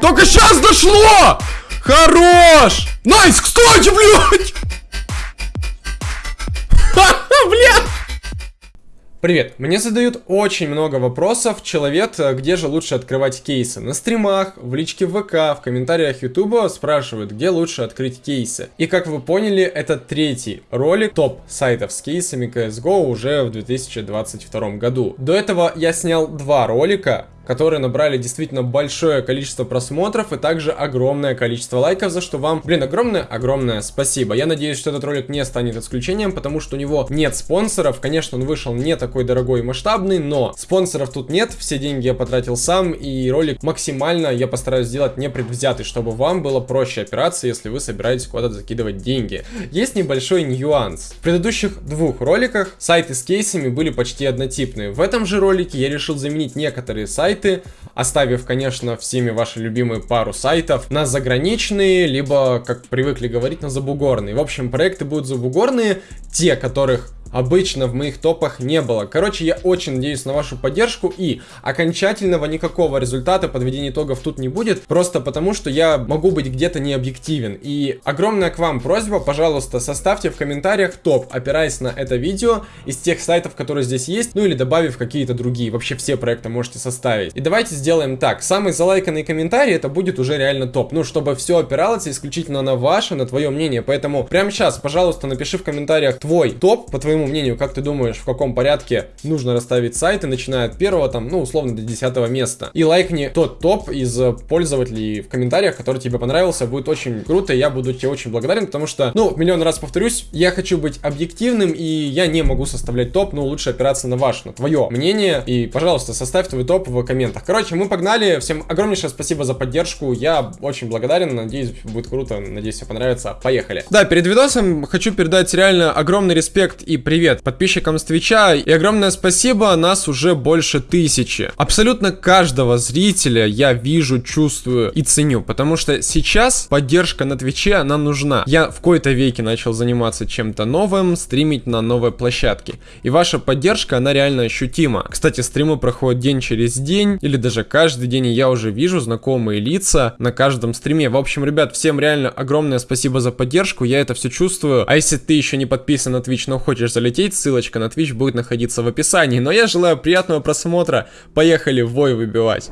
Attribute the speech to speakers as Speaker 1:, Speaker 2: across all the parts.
Speaker 1: Только сейчас дошло! Хорош! Nice, кстати, блядь! Блядь! Привет! Мне задают очень много вопросов, человек, где же лучше открывать кейсы? На стримах, в личке ВК, в комментариях Ютуба спрашивают, где лучше открыть кейсы. И как вы поняли, это третий ролик топ сайтов с кейсами CSGO уже в 2022 году. До этого я снял два ролика, которые набрали действительно большое количество просмотров и также огромное количество лайков, за что вам, блин, огромное-огромное спасибо. Я надеюсь, что этот ролик не станет исключением, потому что у него нет спонсоров. Конечно, он вышел не такой дорогой и масштабный, но спонсоров тут нет, все деньги я потратил сам, и ролик максимально я постараюсь сделать непредвзятый, чтобы вам было проще опираться, если вы собираетесь куда-то закидывать деньги. Есть небольшой нюанс. В предыдущих двух роликах сайты с кейсами были почти однотипные. В этом же ролике я решил заменить некоторые сайты сайты, оставив, конечно, всеми ваши любимые пару сайтов на заграничные, либо, как привыкли говорить, на забугорные. В общем, проекты будут забугорные, те, которых обычно в моих топах не было. Короче, я очень надеюсь на вашу поддержку и окончательного никакого результата подведения итогов тут не будет, просто потому что я могу быть где-то не объективен. И огромная к вам просьба, пожалуйста, составьте в комментариях топ, опираясь на это видео, из тех сайтов, которые здесь есть, ну или добавив какие-то другие. Вообще все проекты можете составить. И давайте сделаем так. Самый залайканный комментарий это будет уже реально топ. Ну, чтобы все опиралось исключительно на ваше, на твое мнение. Поэтому прямо сейчас, пожалуйста, напиши в комментариях твой топ по твоему мнению, как ты думаешь, в каком порядке нужно расставить сайты, начиная от первого, там, ну, условно, до десятого места. И лайкни тот топ из пользователей в комментариях, который тебе понравился, будет очень круто, я буду тебе очень благодарен, потому что, ну, миллион раз повторюсь, я хочу быть объективным, и я не могу составлять топ, но лучше опираться на ваше, на твое мнение, и, пожалуйста, составь твой топ в комментах. Короче, мы погнали, всем огромнейшее спасибо за поддержку, я очень благодарен, надеюсь, будет круто, надеюсь, все понравится, поехали. Да, перед видосом хочу передать реально огромный респект и привет подписчикам с Твича и огромное спасибо, нас уже больше тысячи. Абсолютно каждого зрителя я вижу, чувствую и ценю, потому что сейчас поддержка на Твиче, она нужна. Я в кои-то веке начал заниматься чем-то новым, стримить на новой площадке. И ваша поддержка, она реально ощутима. Кстати, стримы проходят день через день, или даже каждый день, и я уже вижу знакомые лица на каждом стриме. В общем, ребят, всем реально огромное спасибо за поддержку, я это все чувствую. А если ты еще не подписан на Twitch, но хочешь залететь, ссылочка на Twitch будет находиться в описании. Но я желаю приятного просмотра, поехали в бой выбивать.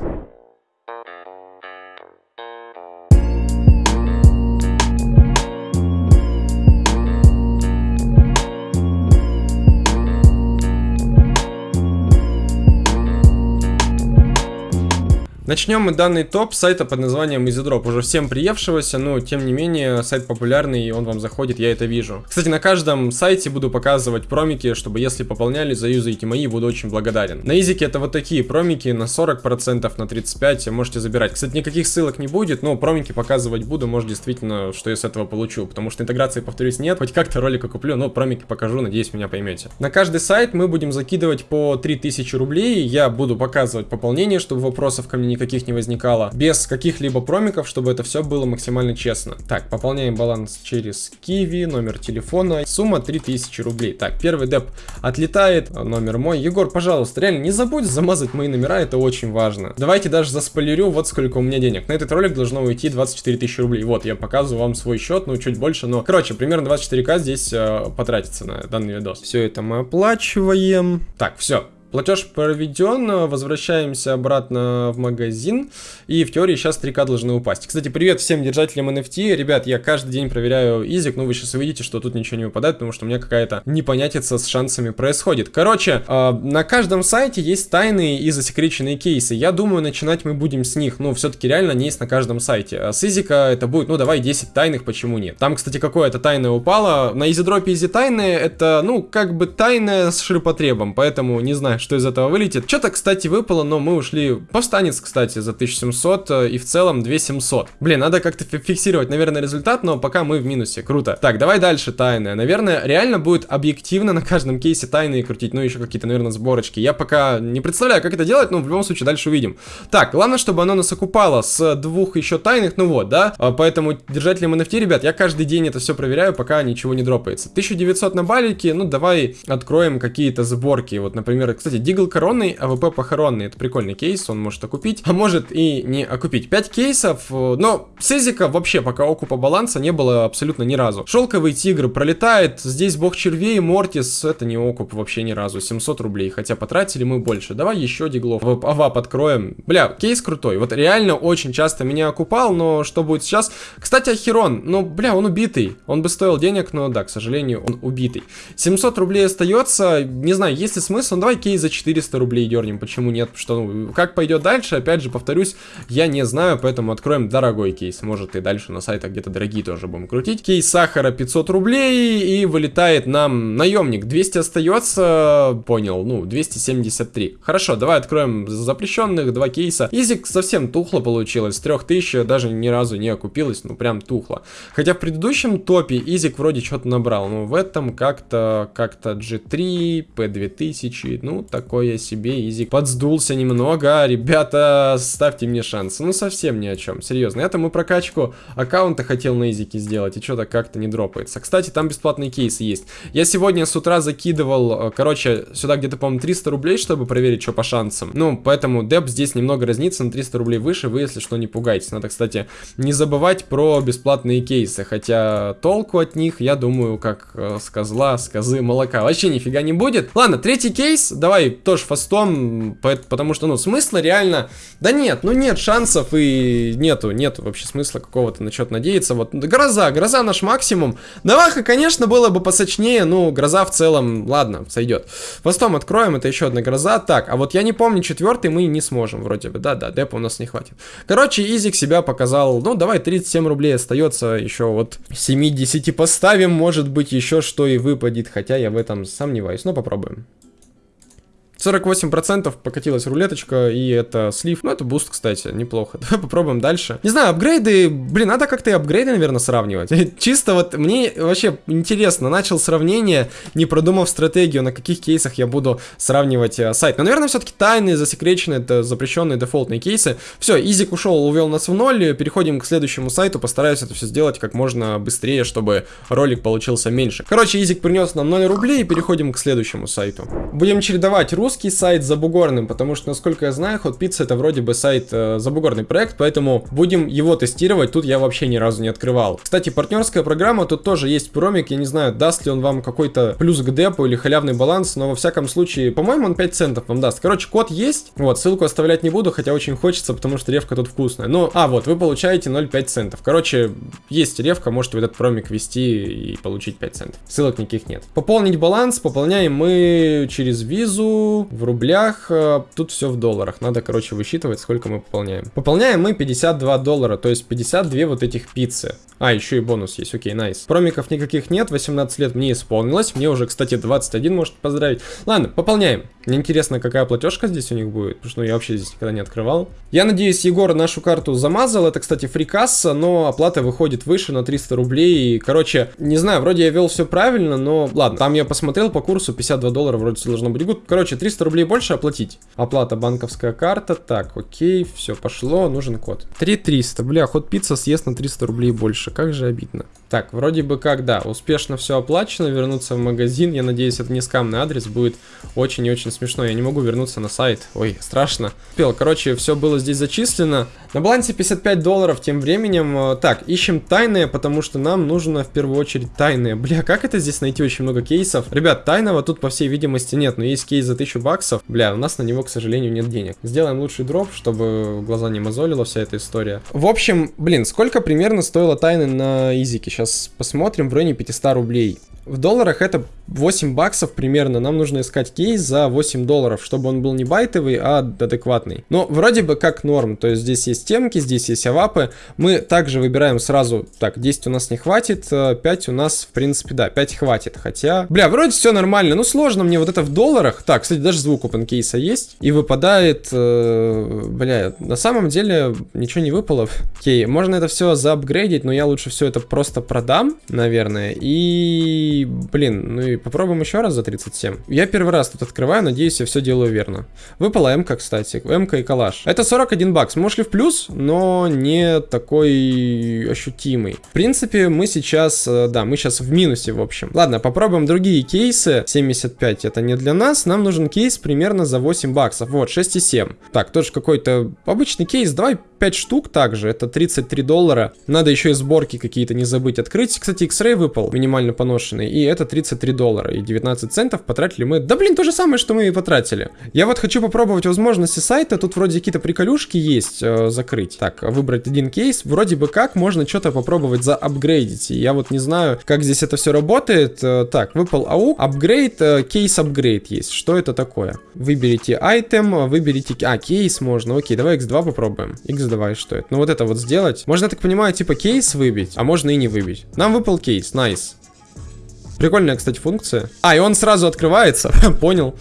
Speaker 1: Начнем мы данный топ сайта под названием EasyDrop, уже всем приевшегося, но тем не менее сайт популярный и он вам заходит, я это вижу. Кстати, на каждом сайте буду показывать промики, чтобы если пополняли, заюзаете мои, буду очень благодарен. На Изике это вот такие промики на 40%, на 35% можете забирать. Кстати, никаких ссылок не будет, но промики показывать буду, может действительно, что я с этого получу, потому что интеграции, повторюсь, нет, хоть как-то ролика куплю, но промики покажу, надеюсь, меня поймете. На каждый сайт мы будем закидывать по 3000 рублей, я буду показывать пополнение, чтобы вопросов ко мне никаких не возникало, без каких-либо промиков, чтобы это все было максимально честно. Так, пополняем баланс через Киви, номер телефона, сумма 3000 рублей. Так, первый деп отлетает, номер мой. Егор, пожалуйста, реально не забудь замазать мои номера, это очень важно. Давайте даже заспойлерю, вот сколько у меня денег. На этот ролик должно уйти 24 тысячи рублей. Вот, я показываю вам свой счет, ну, чуть больше, но, короче, примерно 24к здесь э, потратится на данный видос. Все это мы оплачиваем. Так, все, Платеж проведен, возвращаемся обратно в магазин, и в теории сейчас 3к должны упасть. Кстати, привет всем держателям NFT, ребят, я каждый день проверяю изик, но вы сейчас увидите, что тут ничего не выпадает, потому что у меня какая-то непонятица с шансами происходит. Короче, э, на каждом сайте есть тайные и засекреченные кейсы, я думаю, начинать мы будем с них, ну, все-таки реально не есть на каждом сайте. А с изика это будет, ну, давай 10 тайных, почему нет? Там, кстати, какое-то тайное упало, на EasyDrop е easy тайные, это, ну, как бы тайное с ширпотребом, поэтому не знаю, что из этого вылетит. Что-то, кстати, выпало, но мы ушли... Повстанец, кстати, за 1700 э, и в целом 2700. Блин, надо как-то фиксировать, наверное, результат, но пока мы в минусе. Круто. Так, давай дальше тайное. Наверное, реально будет объективно на каждом кейсе тайные крутить, ну еще какие-то, наверное, сборочки. Я пока не представляю, как это делать, но в любом случае дальше увидим. Так, главное, чтобы оно нас окупало с двух еще тайных, ну вот, да? А, поэтому держателям NFT, ребят, я каждый день это все проверяю, пока ничего не дропается. 1900 на балике, ну давай откроем какие-то сборки. Вот, например, Кстати, Deagle коронный, AWP похоронный. Это прикольный кейс, он может окупить, а может и не окупить. 5 кейсов, э, но с Изика вообще пока окупа баланса не было абсолютно ни разу. Шелковый тигр пролетает, здесь бог червей, Мортис, это не окуп вообще ни разу, 700 рублей, хотя потратили мы больше. Давай еще диглов, авап откроем. Бля, кейс крутой, вот реально очень часто меня окупал, но что будет сейчас? Кстати, Ахерон, ну, бля, он убитый, он бы стоил денег, но да, к сожалению, он убитый. 700 рублей остается, не знаю, есть ли смысл, ну, давай кейс за 400 рублей дернем, почему нет, что, ну, как пойдет дальше, опять же, повторюсь, я не знаю, поэтому откроем дорогой кейс, может и дальше на сайтах где-то дорогие тоже будем крутить. Кейс сахара 500 рублей и вылетает нам наемник, 200 остается, понял, ну, 273. Хорошо, давай откроем запрещенных, два кейса. Изик совсем тухло получилось, с 3000 даже ни разу не окупилось, ну, прям тухло. Хотя в предыдущем топе Изик вроде что-то набрал, но в этом как-то, как-то G3, P2000, ну, такое себе Изик подсдулся немного. Ребята, ставьте мне шансы. Ну, совсем ни о чем, серьезно. Это мы прокачку аккаунта хотел на Изике сделать, и что-то как-то не дропается. Кстати, там бесплатные кейсы есть. Я сегодня с утра закидывал, э, короче, сюда где-то, по-моему, 300 рублей, чтобы проверить, что по шансам. Ну, поэтому деп здесь немного разнится на 300 рублей выше, вы, если что, не пугайтесь. Надо, кстати, не забывать про бесплатные кейсы, хотя толку от них, я думаю, как э, с козла, с козы молока, вообще нифига не будет. Ладно, третий кейс, давай тоже фастом, потому что, ну, смысла реально, да нет, ну нет шансов и нету, нету вообще смысла какого-то на что-то надеяться. Вот, гроза, гроза наш максимум. Наваха, конечно, было бы посочнее, ну, гроза в целом, ладно, сойдет. Фастом откроем, это еще одна гроза. Так, а вот я не помню, четвертый мы не сможем вроде бы, да-да, депа у нас не хватит. Короче, Изик себя показал, ну, давай, 37 рублей остается, еще вот 70 поставим, может быть, еще что и выпадет, хотя я в этом сомневаюсь, но попробуем. 48% покатилась рулеточка, и это слив. Ну, это буст, кстати, неплохо. Давай попробуем дальше. Не знаю, апгрейды... Блин, надо как-то и апгрейды, наверное, сравнивать. Чисто вот мне вообще интересно. Начал сравнение, не продумав стратегию, на каких кейсах я буду сравнивать э, сайт. Но, наверное, все-таки тайные, засекреченные, это запрещенные дефолтные кейсы. Все, Изик ушел, увел нас в ноль. Переходим к следующему сайту. Постараюсь это все сделать как можно быстрее, чтобы ролик получился меньше. Короче, Изик принес нам 0 рублей, и переходим к следующему сайту. Будем чередовать русский русский сайт забугорным, потому что, насколько я знаю, Hot Pizza это вроде бы сайт э, забугорный проект, поэтому будем его тестировать, тут я вообще ни разу не открывал. Кстати, партнерская программа, тут тоже есть промик, я не знаю, даст ли он вам какой-то плюс к депу или халявный баланс, но во всяком случае, по-моему, он 5 центов вам даст. Короче, код есть, вот, ссылку оставлять не буду, хотя очень хочется, потому что ревка тут вкусная. Ну, а, вот, вы получаете 0,5 центов. Короче, есть ревка, можете в этот промик ввести и получить 5 центов. Ссылок никаких нет. Пополнить баланс пополняем мы через визу, в рублях, э, тут все в долларах. Надо, короче, высчитывать, сколько мы пополняем. Пополняем мы 52 доллара, то есть 52 вот этих пиццы. А, еще и бонус есть, окей, найс. Промиков никаких нет, 18 лет мне исполнилось. Мне уже, кстати, 21, может поздравить. Ладно, пополняем. Мне интересно, какая платежка здесь у них будет, потому что ну, я вообще здесь никогда не открывал. Я надеюсь, Егор нашу карту замазал. Это, кстати, фрикасса, но оплата выходит выше на 300 рублей. Короче, не знаю, вроде я вел все правильно, но ладно. Там я посмотрел по курсу, 52 доллара вроде все должно быть. Короче, 300 рублей больше оплатить. Оплата банковская карта. Так, окей, все пошло, нужен код. 3300, бля, ход пицца съест на 300 рублей больше. Как же обидно. Так, вроде бы как, да, успешно все оплачено, вернуться в магазин. Я надеюсь, это не скамный адрес, будет очень и очень смешно. Я не могу вернуться на сайт. Ой, страшно. Пел, короче, все было здесь зачислено. На балансе 55 долларов тем временем. Э, так, ищем тайные, потому что нам нужно в первую очередь тайные. Бля, как это здесь найти очень много кейсов? Ребят, тайного тут по всей видимости нет, но есть кейс за 1000 баксов. Бля, у нас на него, к сожалению, нет денег. Сделаем лучший дроп, чтобы глаза не мозолила вся эта история. В общем, блин, сколько примерно стоила тайны на изике? Сейчас Сейчас посмотрим в районе 500 рублей. В долларах это 8 баксов примерно. Нам нужно искать кейс за 8 долларов, чтобы он был не байтовый, а адекватный. Но вроде бы как норм. То есть здесь есть темки, здесь есть авапы. Мы также выбираем сразу, так, 10 у нас не хватит, 5 э, у нас, в принципе, да, 5 хватит. Хотя, бля, вроде все нормально. Ну, сложно мне вот это в долларах. Так, кстати, даже звук open кейса есть. И выпадает, э, бля, на самом деле ничего не выпало. Окей, можно это все заапгрейдить, но я лучше все это просто продам, наверное. И, блин, ну и попробуем еще раз за 37. Я первый раз тут открываю, надеюсь, я все делаю верно. Выпала МК, кстати. МК и калаш. Это 41 бакс. Мы ушли в плюс, но не такой ощутимый. В принципе, мы сейчас, э, да, мы сейчас в минусе, в общем. Ладно, попробуем другие кейсы. 75 это не для нас. Нам нужен кейс примерно за 8 баксов. Вот, 6,7. Так, тоже какой-то обычный кейс. Давай 5 штук также. Это 33 доллара. Надо еще и сборки какие-то не забыть открыть. Кстати, X-Ray выпал, минимально поношенный. И это 33 доллара. И 19 центов потратили мы. Да блин, то же самое, что мы и потратили. Я вот хочу попробовать возможности сайта. Тут вроде какие-то приколюшки есть э, закрыть. Так, выбрать один кейс. Вроде бы как можно что-то попробовать заапгрейдить. Я вот не знаю, как здесь это все работает. Э, так, выпал АУ. Апгрейд, э, case upgrade есть. Что это такое? Выберите item, выберите... А, кейс можно. Окей, давай X2 попробуем. X2, что это? Ну вот это вот сделать. Можно, я так понимаю, типа кейс выбить, а можно и не выбить. Нам выпал кейс, nice. Прикольная, кстати, функция. А, и он сразу открывается, понял.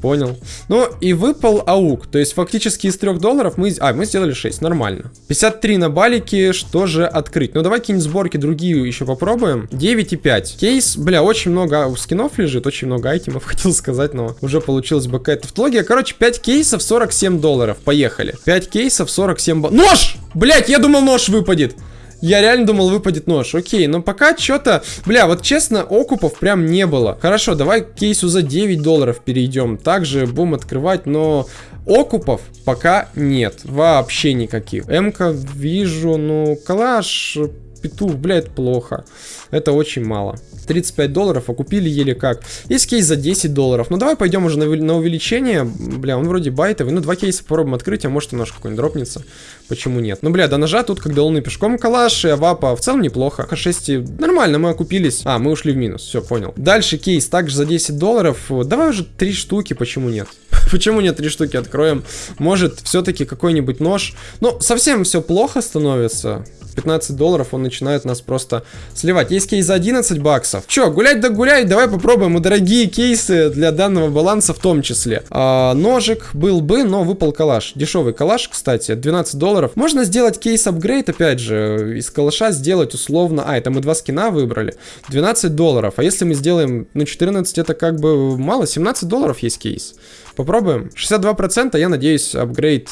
Speaker 1: Понял. Ну, и выпал аук. То есть, фактически из 3 долларов мы... А, мы сделали 6, нормально. 53 на балике, что же открыть? Ну, давай какие-нибудь сборки другие еще попробуем. 9,5. Кейс, бля, очень много скинов лежит, очень много айтемов, хотел сказать, но уже получилось бы какая-то тавтология. Короче, 5 кейсов, 47 долларов. Поехали. 5 кейсов, 47... Нож! Блять, я думал, нож выпадет. Я реально думал, выпадет нож. Окей, но пока что-то... Бля, вот честно, окупов прям не было. Хорошо, давай к кейсу за 9 долларов перейдем. Также будем открывать, но... Окупов пока нет. Вообще никаких. М-ка вижу, ну, калаш, петух, бля, это плохо. Это очень мало. 35 долларов, а купили еле как. Есть кейс за 10 долларов. Ну давай пойдем уже на, на увеличение. Бля, он вроде байтовый. Ну два кейса попробуем открыть, а может немножко какой-нибудь дропнется. Почему нет? Ну бля, до ножа тут как до луны пешком калаш и авапа. В целом неплохо. К6 нормально, мы окупились. А, мы ушли в минус. Все, понял. Дальше кейс также за 10 долларов. Давай уже три штуки, почему нет? Почему нет три штуки откроем? Может, все-таки какой-нибудь нож. Ну, совсем все плохо становится. 15 долларов он начинает нас просто сливать. Есть кейс за 11 баксов. Че, гулять да гулять, давай попробуем и дорогие кейсы для данного баланса в том числе. А, ножик был бы, но выпал калаш. Дешевый калаш, кстати, 12 долларов. Можно сделать кейс апгрейд, опять же, из калаша сделать условно... А, это мы два скина выбрали. 12 долларов. А если мы сделаем, ну, 14, это как бы мало. 17 долларов есть кейс. Попробуем. 62% я надеюсь, апгрейд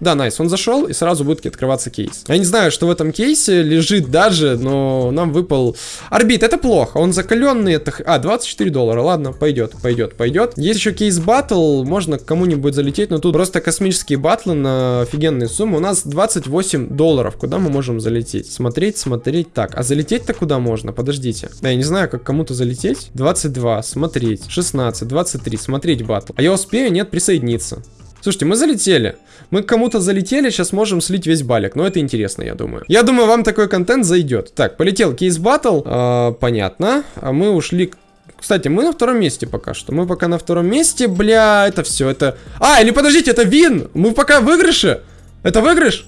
Speaker 1: да, найс, он зашел и сразу будет открываться кейс. Я не знаю, что в этом кейсе лежит даже, но нам выпал... Орбит, это плохо, он закаленный, это... А, 24 доллара, ладно, пойдет, пойдет, пойдет. Есть еще кейс батл, можно кому-нибудь залететь, но тут просто космические батлы на офигенные суммы. У нас 28 долларов, куда мы можем залететь? Смотреть, смотреть, так, а залететь-то куда можно? Подождите. Да, я не знаю, как кому-то залететь. 22, смотреть, 16, 23, смотреть батл. А я успею? Нет, присоединиться. Слушайте, мы залетели. Мы кому-то залетели, сейчас можем слить весь балик. Но это интересно, я думаю. Я думаю, вам такой контент зайдет. Так, полетел кейс батл. Э, понятно. А мы ушли... Кстати, мы на втором месте пока что. Мы пока на втором месте. Бля, это все, это... А, или подождите, это вин. Мы пока в выигрыше. Это выигрыш?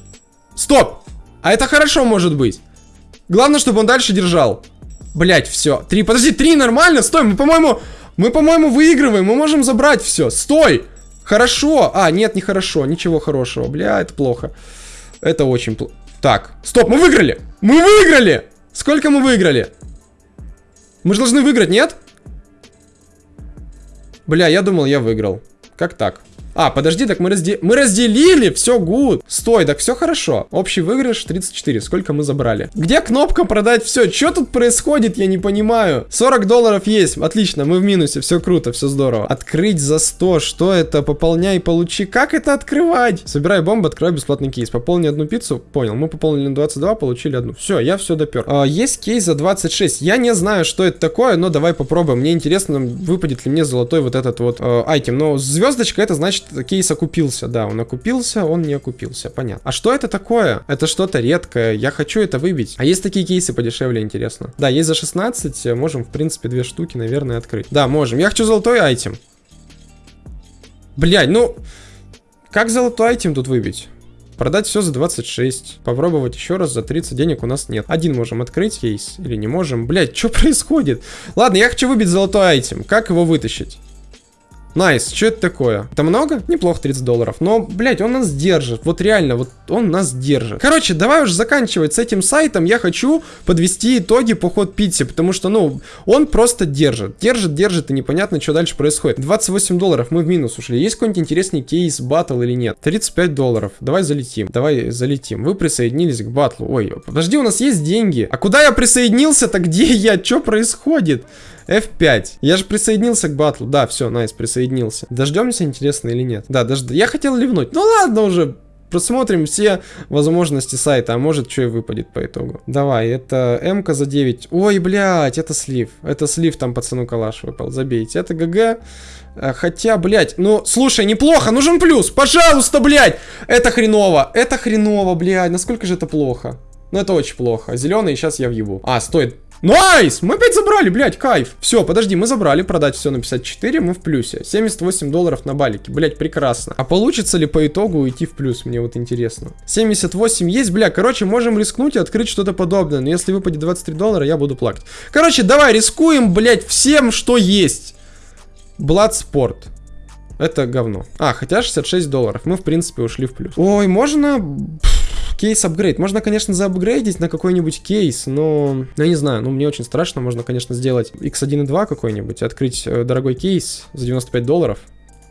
Speaker 1: Стоп. А это хорошо может быть. Главное, чтобы он дальше держал. Блять, все. Три, подожди, три нормально? Стой, мы, по-моему... Мы, по-моему, выигрываем. Мы можем забрать все. Стой. Хорошо. А, нет, не хорошо. Ничего хорошего. Бля, это плохо. Это очень плохо. Так, стоп, мы выиграли. Мы выиграли. Сколько мы выиграли? Мы же должны выиграть, нет? Бля, я думал, я выиграл. Как так? А, подожди, так мы, разде... мы разделили, все гуд. Стой, так все хорошо. Общий выигрыш 34, сколько мы забрали? Где кнопка продать все? Что тут происходит, я не понимаю. 40 долларов есть, отлично, мы в минусе, все круто, все здорово. Открыть за 100, что это? Пополняй, получи. Как это открывать? Собирай бомбу, открывай бесплатный кейс. Пополни одну пиццу, понял, мы пополнили на 22, получили одну. Все, я все допер. А, есть кейс за 26, я не знаю, что это такое, но давай попробуем. Мне интересно, выпадет ли мне золотой вот этот вот э, айтем. Но звездочка, это значит кейс окупился, да, он окупился, он не окупился, понятно. А что это такое? Это что-то редкое, я хочу это выбить. А есть такие кейсы подешевле, интересно. Да, есть за 16, можем, в принципе, две штуки, наверное, открыть. Да, можем. Я хочу золотой айтем. Блять, ну... Как золотой айтем тут выбить? Продать все за 26. Попробовать еще раз за 30 денег у нас нет. Один можем открыть кейс или не можем. Блять, что происходит? Ладно, я хочу выбить золотой item. Как его вытащить? Nice, что это такое? Это много? Неплохо 30 долларов. Но, блядь, он нас держит. Вот реально, вот он нас держит. Короче, давай уже заканчивать с этим сайтом. Я хочу подвести итоги по ход Питси, потому что, ну, он просто держит. Держит, держит, и непонятно, что дальше происходит. 28 долларов, мы в минус ушли. Есть какой-нибудь интересный case battle или нет? 35 долларов. Давай залетим. Давай залетим. Вы присоединились к батлу. Ой, подожди, у нас есть деньги. А куда я присоединился-то? Где я? Что происходит? F5. Я же присоединился к батлу. Да, все, найс, присоединился. Дождемся, интересно или нет? Да, дожд... Я хотел ливнуть. Ну ладно уже, просмотрим все возможности сайта, а может что и выпадет по итогу. Давай, это м за 9. Ой, блядь, это слив. Это слив там пацану калаш выпал, забейте. Это ГГ. Э, хотя, блядь, ну, слушай, неплохо, нужен плюс, пожалуйста, блядь. Это хреново, это хреново, блядь, насколько же это плохо? Ну, это очень плохо. Зеленый, сейчас я въебу. А, стоит. Nice! Мы опять забрали, блядь, кайф. Все, подожди, мы забрали, продать все на 54, мы в плюсе. 78 долларов на балике, блядь, прекрасно. А получится ли по итогу уйти в плюс, мне вот интересно. 78 есть, бля, короче, можем рискнуть и открыть что-то подобное. Но если выпадет 23 доллара, я буду плакать. Короче, давай рискуем, блядь, всем, что есть. Bloodsport. Это говно. А, хотя 66 долларов. Мы, в принципе, ушли в плюс. Ой, можно... Кейс апгрейд. Можно, конечно, заапгрейдить на какой-нибудь кейс, но... Ну, я не знаю, ну, мне очень страшно. Можно, конечно, сделать X1.2 какой-нибудь, открыть э, дорогой кейс за 95 долларов.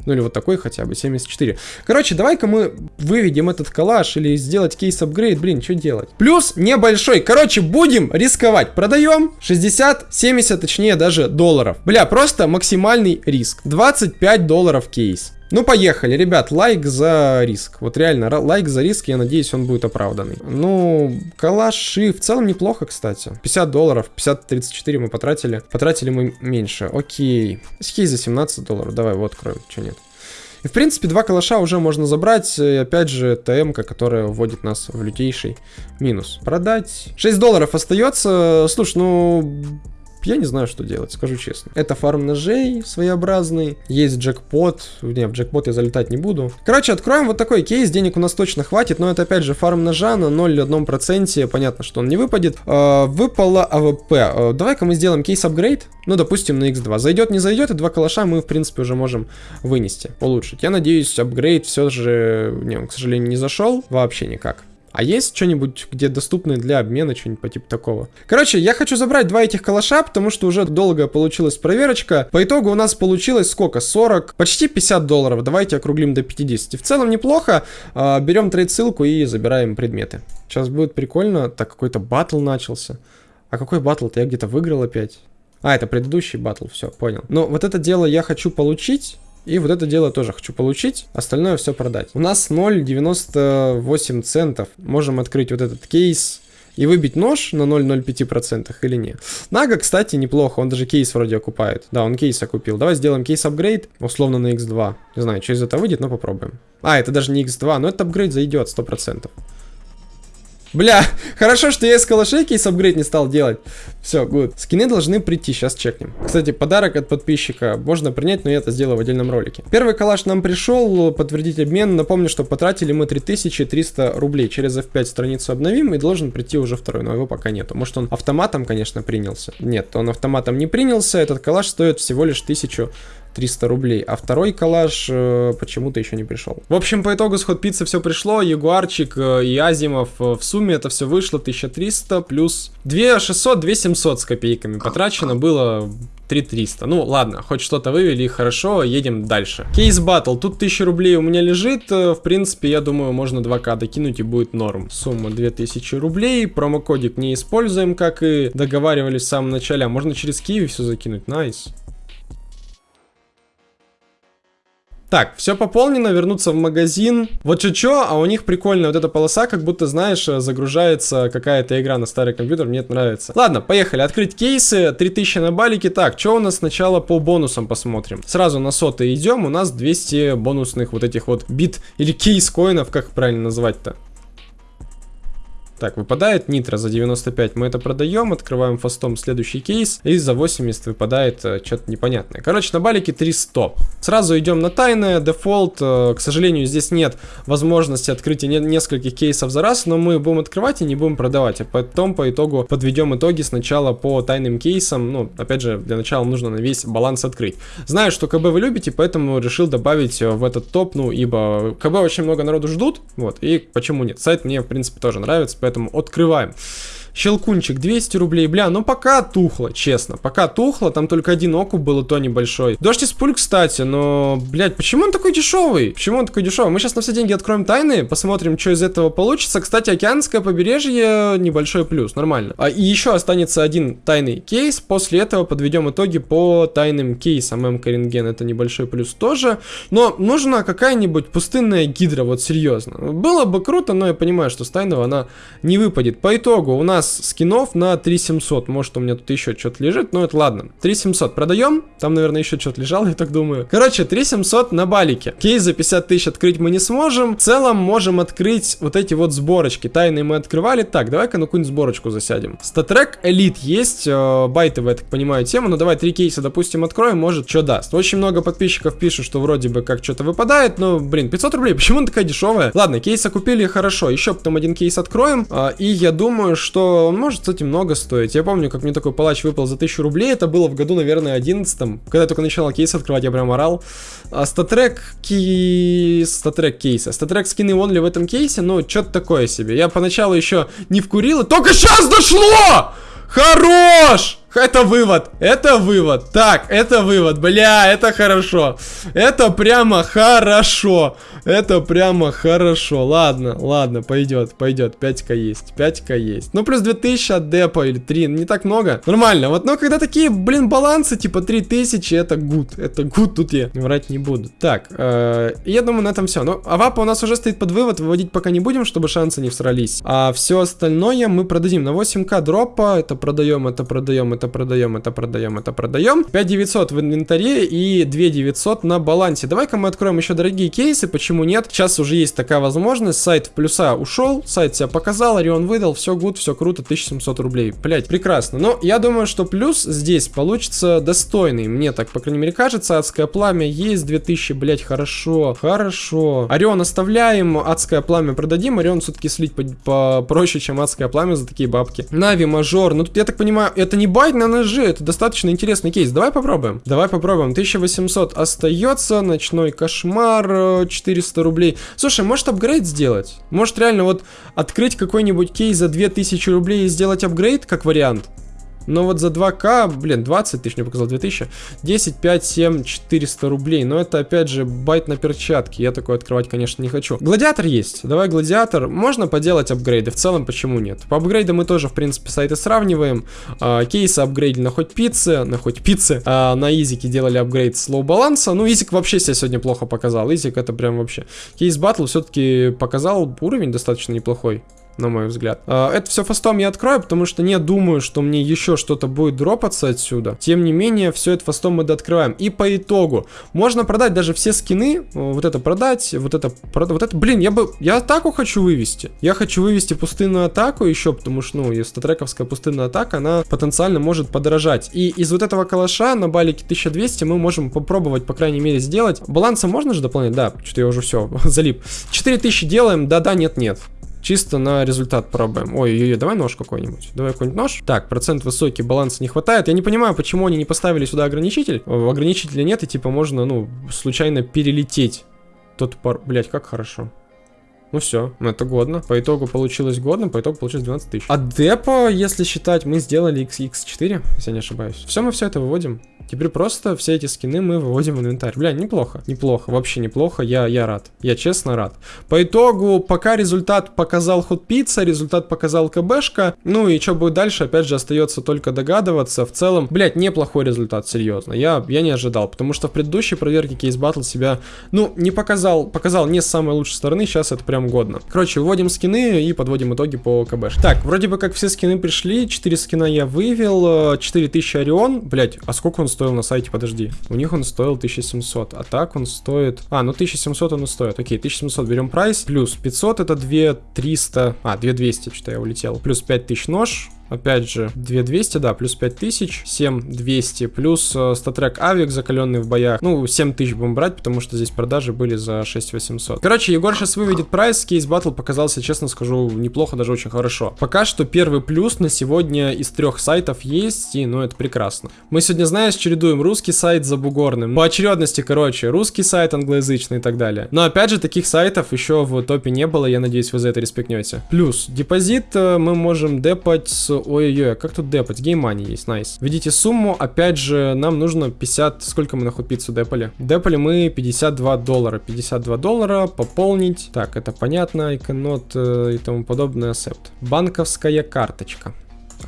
Speaker 1: Ну или вот такой хотя бы, 74. Короче, давай-ка мы выведем этот калаш или сделать кейс апгрейд. Блин, что делать? Плюс небольшой. Короче, будем рисковать. Продаем 60, 70, точнее даже долларов. Бля, просто максимальный риск. 25 долларов кейс. Ну, поехали, ребят, лайк за риск. Вот реально, лайк за риск, я надеюсь, он будет оправданный. Ну, калаши в целом неплохо, кстати. 50 долларов, 50-34 мы потратили. Потратили мы меньше, окей. Кейс за 17 долларов, давай, вот откроем, что нет. И, в принципе, два калаша уже можно забрать. И, опять же, ТМ, которая вводит нас в лютейший минус. Продать. 6 долларов остается. Слушай, ну, я не знаю, что делать, скажу честно. Это фарм ножей своеобразный. Есть джекпот. Не, в джекпот я залетать не буду. Короче, откроем вот такой кейс. Денег у нас точно хватит. Но это опять же фарм ножа на 0,1%. Понятно, что он не выпадет. Э, выпало AWP. Э, Давай-ка мы сделаем кейс апгрейд. Ну, допустим, на x2. Зайдет, не зайдет, и два калаша мы, в принципе, уже можем вынести, улучшить. Я надеюсь, апгрейд все же, не, он, к сожалению, не зашел вообще никак. А есть что-нибудь, где доступны для обмена, что-нибудь по типу такого? Короче, я хочу забрать два этих калаша, потому что уже долго получилась проверочка. По итогу у нас получилось сколько? 40, почти 50 долларов. Давайте округлим до 50. В целом неплохо. А, берем трейд-ссылку и забираем предметы. Сейчас будет прикольно. Так, какой-то батл начался. А какой батл-то? Я где-то выиграл опять. А, это предыдущий батл, все, понял. Но вот это дело я хочу получить. И вот это дело тоже хочу получить, остальное все продать. У нас 0,98 центов. Можем открыть вот этот кейс и выбить нож на 0,05% или нет. Нага, кстати, неплохо, он даже кейс вроде окупает. Да, он кейс окупил. Давай сделаем кейс апгрейд, условно на x2. Не знаю, что из этого выйдет, но попробуем. А, это даже не x2, но этот апгрейд зайдет 100%. Бля, хорошо, что я из калашей кейс апгрейд не стал делать. Все, гуд. Скины должны прийти, сейчас чекнем. Кстати, подарок от подписчика можно принять, но я это сделаю в отдельном ролике. Первый калаш нам пришел, подтвердить обмен. Напомню, что потратили мы 3300 рублей. Через F5 страницу обновим и должен прийти уже второй, но его пока нету. Может он автоматом, конечно, принялся. Нет, он автоматом не принялся. Этот калаш стоит всего лишь 1000 300 рублей, а второй коллаж э, почему-то еще не пришел. В общем, по итогу с ход пиццы все пришло, Ягуарчик э, и Азимов, э, в сумме это все вышло 1300 плюс 2600, 2700 с копейками потрачено было 3300. Ну, ладно, хоть что-то вывели, хорошо, едем дальше. Case Battle. Тут 1000 рублей у меня лежит. Э, в принципе, я думаю, можно 2к докинуть и будет норм. Сумма 2000 рублей. Промокодик не используем, как и договаривались в самом начале. А можно через Qiwi все закинуть. Nice. Nice. Так, все пополнено, вернуться в магазин. Вот что-что, а у них прикольная вот эта полоса, как будто, знаешь, загружается какая-то игра на старый компьютер, мне это нравится. Ладно, поехали, открыть кейсы, 3000 на балике. Так, что у нас сначала по бонусам посмотрим. Сразу на соты идем, у нас 200 бонусных вот этих вот бит или кейс коинов, как правильно назвать-то? Так, выпадает нитро за 95, мы это продаем, открываем фастом следующий кейс, и за 80 выпадает э, что-то непонятное. Короче, на балике 300. Сразу идем на тайное, дефолт, э, к сожалению, здесь нет возможности открытия не нескольких кейсов за раз, но мы будем открывать и не будем продавать, а потом по итогу подведем итоги сначала по тайным кейсам, ну, опять же, для начала нужно на весь баланс открыть. Знаю, что КБ вы любите, поэтому решил добавить в этот топ, ну, ибо КБ очень много народу ждут, вот, и почему нет. Сайт мне, в принципе, тоже нравится, поэтому открываем. Щелкунчик 200 рублей, бля, ну пока тухло, честно, пока тухло, там только один окуп был, и то небольшой. Дождь из пуль, кстати, но, блядь, почему он такой дешевый? Почему он такой дешевый? Мы сейчас на все деньги откроем тайны, посмотрим, что из этого получится. Кстати, океанское побережье небольшой плюс, нормально. А, и еще останется один тайный кейс, после этого подведем итоги по тайным кейсам. М. Коренген это небольшой плюс тоже, но нужна какая-нибудь пустынная гидра, вот серьезно. Было бы круто, но я понимаю, что с тайного она не выпадет. По итогу у нас скинов на 3700. Может, у меня тут еще что-то лежит, но это ладно. 3700 продаем. Там, наверное, еще что-то лежало, я так думаю. Короче, 3700 на балике. Кейс за 50 тысяч открыть мы не сможем. В целом, можем открыть вот эти вот сборочки. Тайные мы открывали. Так, давай-ка на какую-нибудь сборочку засядем. Статрек Элит есть. Э, байтовая, я так понимаю, тема. Но давай три кейса, допустим, откроем. Может, что даст. Очень много подписчиков пишут, что вроде бы как что-то выпадает. Но, блин, 500 рублей. Почему она такая дешевая? Ладно, кейса купили, хорошо. Еще потом один кейс откроем. Э, и я думаю, что он может, кстати, много стоить. Я помню, как мне такой палач выпал за 1000 рублей. Это было в году, наверное, 11 Когда я только начинал кейс открывать, я прям орал. StatTrak кейс... StatTrak кейса. StatTrak скины only в этом кейсе, ну, что-то такое себе. Я поначалу еще не вкурил, и только сейчас дошло! Хорош! Это вывод, это вывод. Так, это вывод, бля, это хорошо. Это прямо хорошо. Это прямо хорошо. Ладно, ладно, пойдет, пойдет. 5к есть, 5к есть. Ну, плюс 2000 от депа или 3, не так много. Нормально. Вот, но когда такие, блин, балансы, типа 3000, это good. Это good, тут я врать не буду. Так, э, я думаю, на этом все. Ну, авапа у нас уже стоит под вывод, выводить пока не будем, чтобы шансы не всрались. А все остальное мы продадим на 8к дропа. Это продаем, это продаем, это продаем, это продаем, это продаем. 5900 в инвентаре и 2900 на балансе. Давай-ка мы откроем еще дорогие кейсы, почему нет? Сейчас уже есть такая возможность, сайт в плюса ушел, сайт себя показал, Орион выдал, все гуд, все круто, 1700 рублей. Блять, прекрасно. Но я думаю, что плюс здесь получится достойный, мне так, по крайней мере, кажется. Адское пламя есть, 2000, блять, хорошо, хорошо. Орион оставляем, адское пламя продадим, Орион все-таки слить попроще, чем адское пламя за такие бабки. Нави, мажор, ну тут, я так понимаю, это не байт на ножи, это достаточно интересный кейс. Давай попробуем. Давай попробуем. 1800 остается, ночной кошмар, 400 рублей. Слушай, может апгрейд сделать? Может реально вот открыть какой-нибудь кейс за 2000 рублей и сделать апгрейд как вариант? Но вот за 2К, блин, 20 тысяч, мне показал 2000. 10, 5, 7, 400 рублей. Но это, опять же, байт на перчатки. Я такой открывать, конечно, не хочу. Гладиатор есть. Давай гладиатор. Можно поделать апгрейды. В целом, почему нет? По апгрейдам мы тоже, в принципе, сайты сравниваем. А, кейсы апгрейдили на хоть пиццы, на хоть пиццы. А, на изике делали апгрейд слоу баланса. Ну, изик вообще себя сегодня плохо показал. Изик это прям вообще. Кейс батл все-таки показал уровень достаточно неплохой на мой взгляд. А, это все фастом я открою, потому что не думаю, что мне еще что-то будет дропаться отсюда. Тем не менее, все это фастом мы дооткрываем. И по итогу, можно продать даже все скины, вот это продать, вот это, продать, вот это, блин, я бы, я атаку хочу вывести. Я хочу вывести пустынную атаку еще, потому что, ну, статрековская пустынная атака, она потенциально может подорожать. И из вот этого калаша на балике 1200 мы можем попробовать, по крайней мере, сделать. Баланса можно же дополнять? Да, что-то я уже все, залип. 4000 делаем, да-да, нет-нет. Чисто на результат пробуем. Ой-ой-ой, давай нож какой-нибудь. Давай какой-нибудь нож. Так, процент высокий, баланса не хватает. Я не понимаю, почему они не поставили сюда ограничитель. Ограничителя нет, и типа можно, ну, случайно перелететь. Тот пар... Блять, как хорошо. Ну все, ну это годно. По итогу получилось годно, по итогу получилось 12 тысяч. А депо, если считать, мы сделали XX4, если я не ошибаюсь. Все, мы все это выводим. Теперь просто все эти скины мы выводим в инвентарь. Бля, неплохо. Неплохо, вообще неплохо. Я, я рад. Я честно рад. По итогу, пока результат показал ход пицца, результат показал КБшка. Ну и что будет дальше, опять же, остается только догадываться. В целом, блядь, неплохой результат, серьезно. Я, я не ожидал, потому что в предыдущей проверке Case Battle себя, ну, не показал, показал не с самой лучшей стороны. Сейчас это прям годно. Короче, выводим скины и подводим итоги по КБш. Так, вроде бы как все скины пришли. 4 скина я вывел. 4000 Орион. Блять, а сколько он стоит? Стоил на сайте, подожди. У них он стоил 1700, а так он стоит... А, ну 1700 он и стоит. Окей, 1700 берем прайс, плюс 500 это 2300... А, 2200, что-то я улетел. Плюс 5000 нож, Опять же, 2200, да, плюс 5000, 7200, плюс э, StatTrak авик, закаленный в боях. Ну, 7000 будем брать, потому что здесь продажи были за 6800. Короче, Егор сейчас выведет прайс, Case Battle показался, честно скажу, неплохо, даже очень хорошо. Пока что первый плюс на сегодня из трех сайтов есть, и ну это прекрасно. Мы сегодня, знаешь, чередуем русский сайт забугорным. По очередности, короче, русский сайт, англоязычный и так далее. Но опять же, таких сайтов еще в топе не было, я надеюсь, вы за это респектнете. Плюс, депозит э, мы можем депать Ой-ой-ой, а как тут депать? GameMoney есть, nice. Введите сумму, опять же, нам нужно 50... Сколько мы на худпиццу депали? Депали мы 52 доллара. 52 доллара, пополнить. Так, это понятно, иконот э, и тому подобное, accept. Банковская карточка.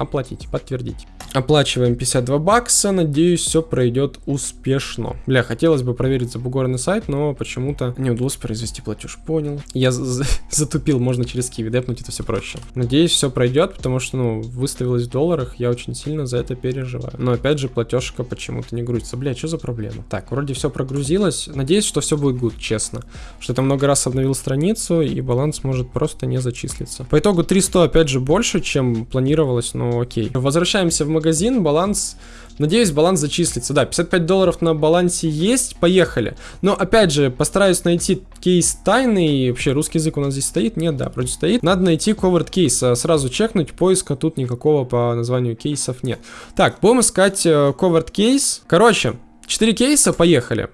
Speaker 1: Оплатить, подтвердить. Оплачиваем 52 бакса, надеюсь, все пройдет успешно. Бля, хотелось бы проверить забугорный сайт, но почему-то не удалось произвести платеж, понял. Я затупил, можно через киви депнуть, это все проще. Надеюсь, все пройдет, потому что, ну, выставилось в долларах, я очень сильно за это переживаю. Но опять же, платежка почему-то не грузится. Бля, что за проблема? Так, вроде все прогрузилось. Надеюсь, что все будет good, честно. Что я много раз обновил страницу, и баланс может просто не зачислиться. По итогу 300, опять же, больше, чем планировалось, но окей. Возвращаемся в магазин баланс... Надеюсь, баланс зачислится. Да, 55 долларов на балансе есть, поехали. Но, опять же, постараюсь найти кейс тайный. Вообще, русский язык у нас здесь стоит? Нет, да, вроде стоит. Надо найти covert кейс. Сразу чекнуть, поиска тут никакого по названию кейсов нет. Так, будем искать э, covert кейс. Короче, 4 кейса, поехали.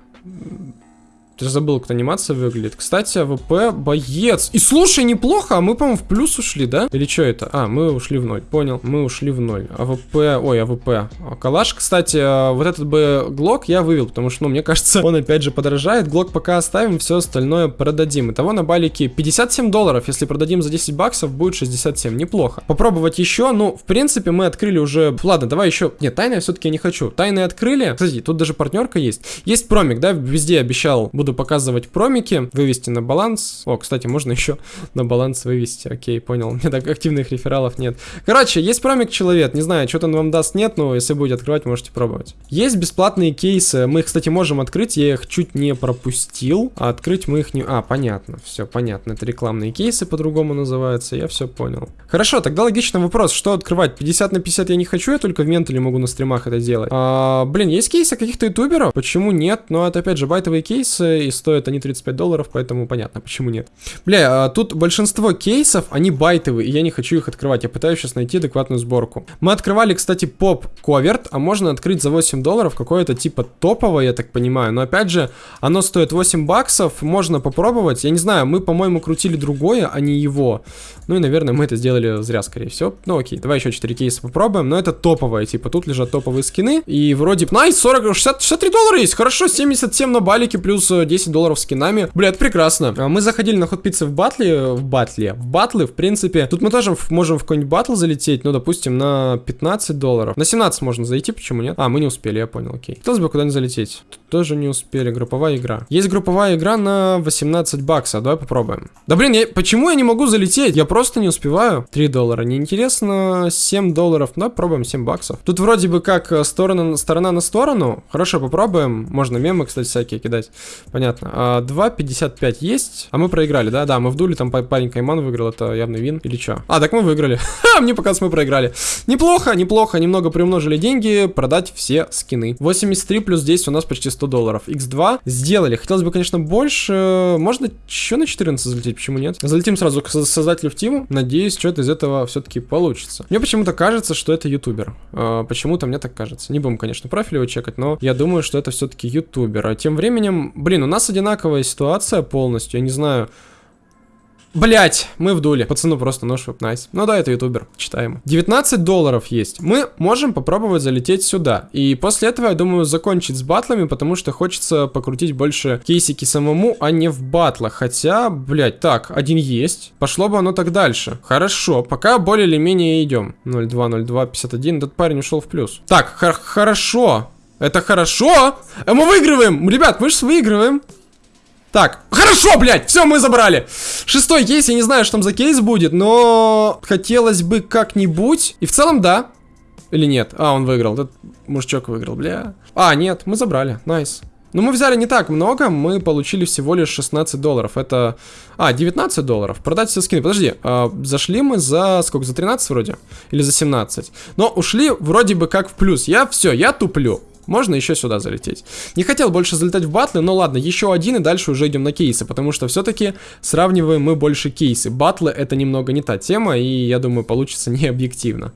Speaker 1: Ты забыл, как анимация выглядит. Кстати, АВП боец. И слушай, неплохо, а мы, по-моему, в плюс ушли, да? Или что это? А, мы ушли в ноль. Понял, мы ушли в ноль. АВП, ой, АВП. А, калаш, кстати, а, вот этот бы глок я вывел, потому что, ну, мне кажется, он опять же подорожает. Глок пока оставим, все остальное продадим. Итого на балике 57 долларов. Если продадим за 10 баксов, будет 67. Неплохо. Попробовать еще. Ну, в принципе, мы открыли уже... Ладно, давай еще... Нет, тайны все-таки не хочу. Тайны открыли. Кстати, тут даже партнерка есть. Есть промик, да? Везде обещал, буду буду показывать промики, вывести на баланс. О, кстати, можно еще на баланс вывести. Окей, понял. У меня так активных рефералов нет. Короче, есть промик человек. Не знаю, что-то он вам даст, нет, но если будете открывать, можете пробовать. Есть бесплатные кейсы. Мы их, кстати, можем открыть. Я их чуть не пропустил. А открыть мы их не... А, понятно. Все, понятно. Это рекламные кейсы по-другому называются. Я все понял. Хорошо, тогда логичный вопрос. Что открывать? 50 на 50 я не хочу, я только в ментале могу на стримах это делать. А, блин, есть кейсы каких-то ютуберов? Почему нет? Но это опять же байтовые кейсы и стоят они 35 долларов, поэтому понятно, почему нет. Бля, а тут большинство кейсов, они байтовые, и я не хочу их открывать. Я пытаюсь сейчас найти адекватную сборку. Мы открывали, кстати, поп коверт, а можно открыть за 8 долларов какое-то типа топовое, я так понимаю. Но опять же, оно стоит 8 баксов, можно попробовать. Я не знаю, мы, по-моему, крутили другое, а не его. Ну и, наверное, мы это сделали зря, скорее всего. Ну окей, давай еще 4 кейса попробуем. Но это топовое, типа тут лежат топовые скины. И вроде, найс, 40, 60, 63 доллара есть, хорошо, 77 на балике плюс 10 долларов скинами. Бля, это прекрасно. А мы заходили на ходпиццы в батле, в батле, в батлы, в принципе. Тут мы тоже можем в какой-нибудь батл залететь, ну, допустим, на 15 долларов. На 17 можно зайти, почему нет? А, мы не успели, я понял, окей. Хотелось бы куда-нибудь залететь. Тут тоже не успели, групповая игра. Есть групповая игра на 18 баксов, давай попробуем. Да блин, я, почему я не могу залететь? Я просто не успеваю. 3 доллара, неинтересно. 7 долларов, да, пробуем 7 баксов. Тут вроде бы как э, сторона, сторона на сторону. Хорошо, попробуем. Можно мемы, кстати, всякие кидать. Понятно. А, 2.55 есть. А мы проиграли, да? Да, мы вдули, там парень Кайман выиграл, это явный вин. Или что? А, так мы выиграли. Ха, мне показалось, мы проиграли. Неплохо, неплохо. Немного приумножили деньги, продать все скины. 83 плюс 10 у нас почти 100 долларов. X2 сделали. Хотелось бы, конечно, больше. Можно еще на 14 залететь, почему нет? Залетим сразу к создателю в тиму. Надеюсь, что-то из этого все-таки получится. Мне почему-то кажется, что это ютубер. А, почему-то мне так кажется. Не будем, конечно, профиль его чекать, но я думаю, что это все-таки ютубер. А тем временем, блин, у нас одинаковая ситуация полностью. Я не знаю, Блять, мы в дуле. Пацану просто нож веб найс. Ну да, это ютубер, читаем. 19 долларов есть. Мы можем попробовать залететь сюда. И после этого, я думаю, закончить с батлами, потому что хочется покрутить больше кейсики самому, а не в батлах. Хотя, блять, так, один есть. Пошло бы оно так дальше. Хорошо, пока более или менее идем. 02, 02, 51. Этот парень ушел в плюс. Так, хорошо. Это хорошо. А мы выигрываем. Ребят, мы же выигрываем. Так, хорошо, блядь, все, мы забрали. Шестой кейс, я не знаю, что там за кейс будет, но хотелось бы как-нибудь. И в целом, да, Или нет? А, он выиграл. Этот мужичок выиграл, бля. А, нет, мы забрали. Nice. Ну, мы взяли не так много, мы получили всего лишь 16 долларов. Это... А, 19 долларов. Продать все скины. Подожди, а, зашли мы за... Сколько? За 13 вроде? Или за 17? Но ушли вроде бы как в плюс. Я все, я туплю. Можно еще сюда залететь. Не хотел больше залетать в батлы, но ладно, еще один и дальше уже идем на кейсы, потому что все-таки сравниваем мы больше кейсы. Батлы это немного не та тема, и я думаю, получится не объективно.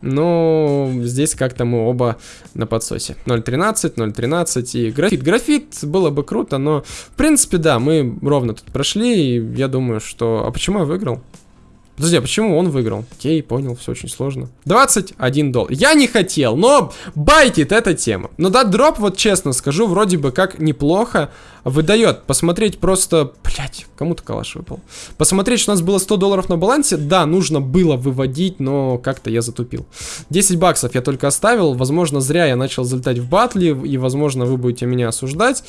Speaker 1: Но здесь как-то мы оба на подсосе. 0.13, 0.13 и графит. Графит было бы круто, но в принципе, да, мы ровно тут прошли, и я думаю, что... А почему я выиграл? Подожди, а почему он выиграл? Окей, понял, все очень сложно. 21 доллар. Я не хотел, но байтит эта тема. Но да, дроп, вот честно скажу, вроде бы как неплохо выдает. Посмотреть просто... Блять, кому-то калаш выпал. Посмотреть, что у нас было 100 долларов на балансе. Да, нужно было выводить, но как-то я затупил. 10 баксов я только оставил. Возможно, зря я начал залетать в батли, и, возможно, вы будете меня осуждать.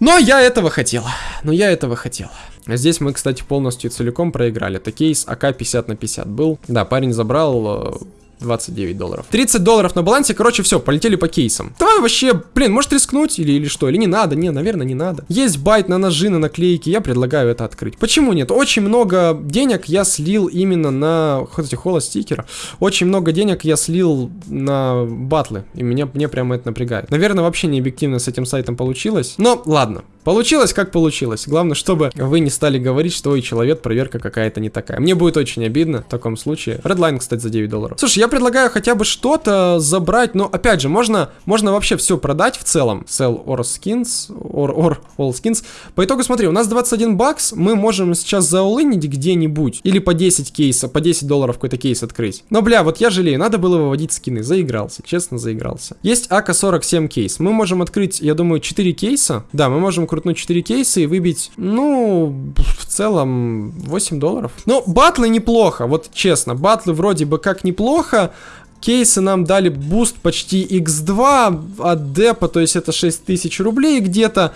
Speaker 1: Но я этого хотел. Но я этого хотел. Здесь мы, кстати, полностью целиком проиграли. Это кейс АК 50 на 50 был. Да, парень забрал э, 29 долларов. 30 долларов на балансе, короче, все, полетели по кейсам. Давай вообще, блин, может рискнуть или, или что? Или не надо? Не, наверное, не надо. Есть байт на ножи, на наклейки, я предлагаю это открыть. Почему нет? Очень много денег я слил именно на, хотите, холостикера. Очень много денег я слил на батлы, и меня, мне прямо это напрягает. Наверное, вообще не объективно с этим сайтом получилось, но ладно. Получилось, как получилось. Главное, чтобы вы не стали говорить, что ой, человек, проверка какая-то не такая. Мне будет очень обидно в таком случае. Redline, кстати, за 9 долларов. Слушай, я предлагаю хотя бы что-то забрать, но опять же, можно, можно вообще все продать в целом. Sell or skins, or, or all skins. По итогу, смотри, у нас 21 бакс, мы можем сейчас заулынить где-нибудь. Или по 10 кейса, по 10 долларов какой-то кейс открыть. Но, бля, вот я жалею, надо было выводить скины. Заигрался, честно заигрался. Есть АК-47 кейс. Мы можем открыть, я думаю, 4 кейса. Да, мы можем крутнуть 4 кейса и выбить, ну, в целом 8 долларов. Ну, батлы неплохо, вот честно, батлы вроде бы как неплохо, Кейсы нам дали буст почти x2 от депа, то есть это 6000 рублей где-то.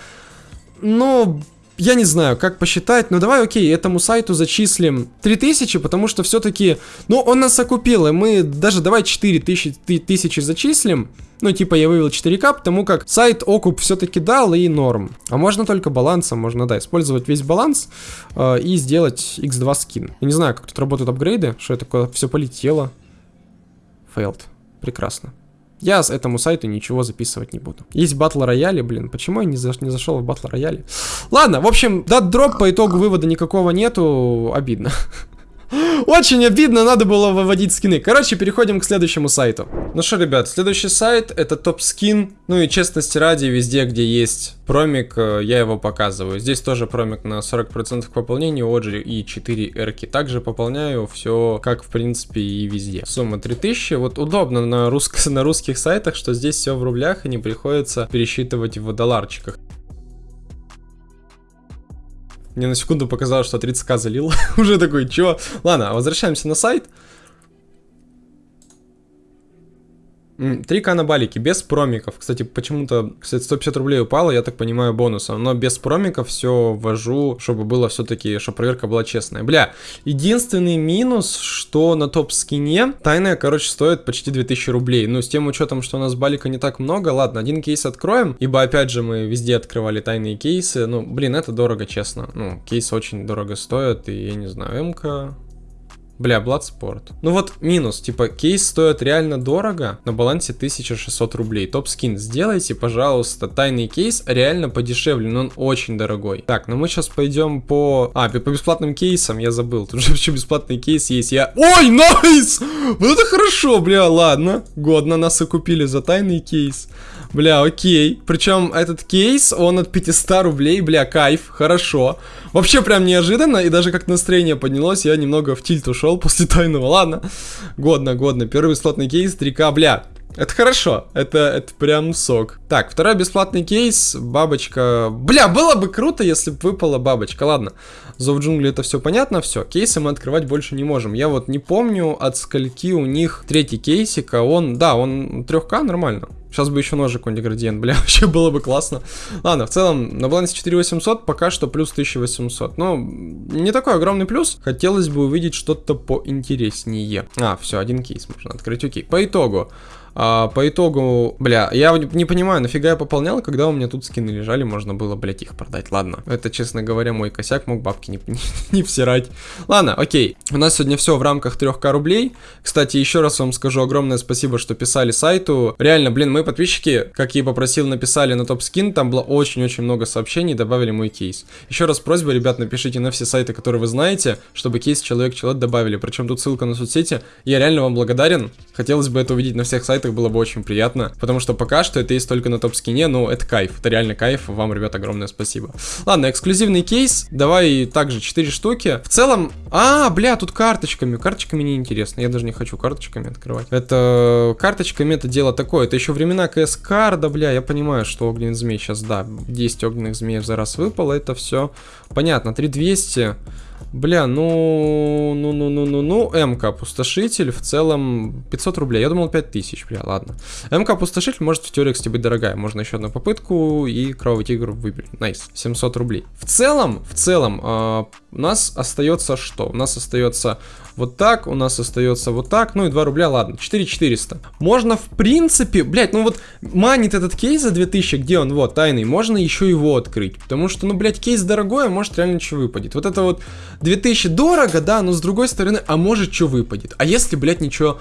Speaker 1: Но я не знаю, как посчитать, но давай, окей, этому сайту зачислим 3000, потому что все-таки, ну, он нас окупил, и мы даже давай 4000 тысячи зачислим, ну, типа, я вывел 4К, потому как сайт окуп все-таки дал и норм. А можно только балансом, можно, да, использовать весь баланс э, и сделать x2 скин. Я не знаю, как тут работают апгрейды, что это такое, все полетело. Failed. Прекрасно. Я с этому сайту ничего записывать не буду. Есть батл рояли, блин, почему я не, за, не зашел в батл рояли? Ладно, в общем, дат дроп по итогу вывода никакого нету, обидно. Очень обидно, надо было выводить скины. Короче, переходим к следующему сайту. Ну что, ребят, следующий сайт это топ скин. Ну и честности ради, везде, где есть промик, э, я его показываю. Здесь тоже промик на 40% к пополнению, Оджи и 4 эрки. Также пополняю все, как в принципе и везде. Сумма 3000. Вот удобно на, русск... на русских сайтах, что здесь все в рублях и не приходится пересчитывать в долларчиках. Мне на секунду показалось, что 30к залил. Уже такой, чё? Ладно, возвращаемся на сайт. 3к на балике, без промиков. Кстати, почему-то, кстати, 150 рублей упало, я так понимаю, бонусом. Но без промиков все ввожу, чтобы было все-таки, чтобы проверка была честная. Бля, единственный минус, что на топ-скине тайная, короче, стоит почти 2000 рублей. Ну, с тем учетом, что у нас балика не так много, ладно, один кейс откроем, ибо, опять же, мы везде открывали тайные кейсы. Ну, блин, это дорого, честно. Ну, кейс очень дорого стоит, и я не знаю, МК... Бля, Bloodsport. Ну вот минус, типа кейс стоит реально дорого, на балансе 1600 рублей. Топ скин сделайте, пожалуйста, тайный кейс реально подешевле, но он очень дорогой. Так, ну мы сейчас пойдем по... А, по бесплатным кейсам, я забыл, тут же еще бесплатный кейс есть, я... Ой, найс! Вот это хорошо, бля, ладно, годно, нас и купили за тайный кейс. Бля, окей. Причем этот кейс, он от 500 рублей, бля, кайф, хорошо. Вообще прям неожиданно, и даже как настроение поднялось, я немного в тильт ушел после тайного. Ладно, годно, годно. Первый бесплатный кейс, 3К, бля. Это хорошо, это, это прям сок. Так, второй бесплатный кейс, бабочка. Бля, было бы круто, если бы выпала бабочка. Ладно, Зов джунгли это все понятно, все. Кейсы мы открывать больше не можем. Я вот не помню, от скольки у них третий кейсик, а он, да, он 3К нормально. Сейчас бы еще ножик какой-нибудь градиент, бля, вообще было бы классно. Ладно, в целом, на балансе 4800 пока что плюс 1800. Ну, не такой огромный плюс. Хотелось бы увидеть что-то поинтереснее. А, все, один кейс можно открыть, окей. По итогу, а, по итогу, бля, я не понимаю, нафига я пополнял, когда у меня тут скины лежали, можно было, блядь, их продать. Ладно, это, честно говоря, мой косяк, мог бабки не, не, не всирать. Ладно, окей. У нас сегодня все в рамках 3к рублей. Кстати, еще раз вам скажу огромное спасибо, что писали сайту. Реально, блин, мои подписчики, как я и попросил, написали на топ скин, там было очень-очень много сообщений, добавили мой кейс. Еще раз просьба, ребят, напишите на все сайты, которые вы знаете, чтобы кейс человек-человек добавили. Причем тут ссылка на соцсети. Я реально вам благодарен. Хотелось бы это увидеть на всех сайтах, было бы очень приятно, потому что пока что это есть только на топ-скине, но это кайф, это реально кайф, вам, ребят, огромное спасибо. Ладно, эксклюзивный кейс, давай также 4 штуки. В целом, а, бля, тут карточками, карточками не интересно, я даже не хочу карточками открывать. Это, карточками это дело такое, это еще времена КС карда, бля, я понимаю, что огненный змей сейчас, да, 10 огненных змеев за раз выпало, это все понятно, 3200... Бля, ну, ну, ну, ну, ну, ну, МК опустошитель в целом 500 рублей. Я думал 5000, бля, ладно. МК опустошитель может в теории, кстати, быть дорогая. Можно еще одну попытку и кровавый тигр выбили. Nice, 700 рублей. В целом, в целом, э, у нас остается что? У нас остается вот так, у нас остается вот так, ну и 2 рубля, ладно, 4400. Можно, в принципе, блять, ну вот, манит этот кейс за 2000, где он, вот, тайный, можно еще его открыть, потому что, ну, блять, кейс дорогой, а может реально что выпадет. Вот это вот 2000 дорого, да, но с другой стороны, а может что выпадет. А если, блять, ничего...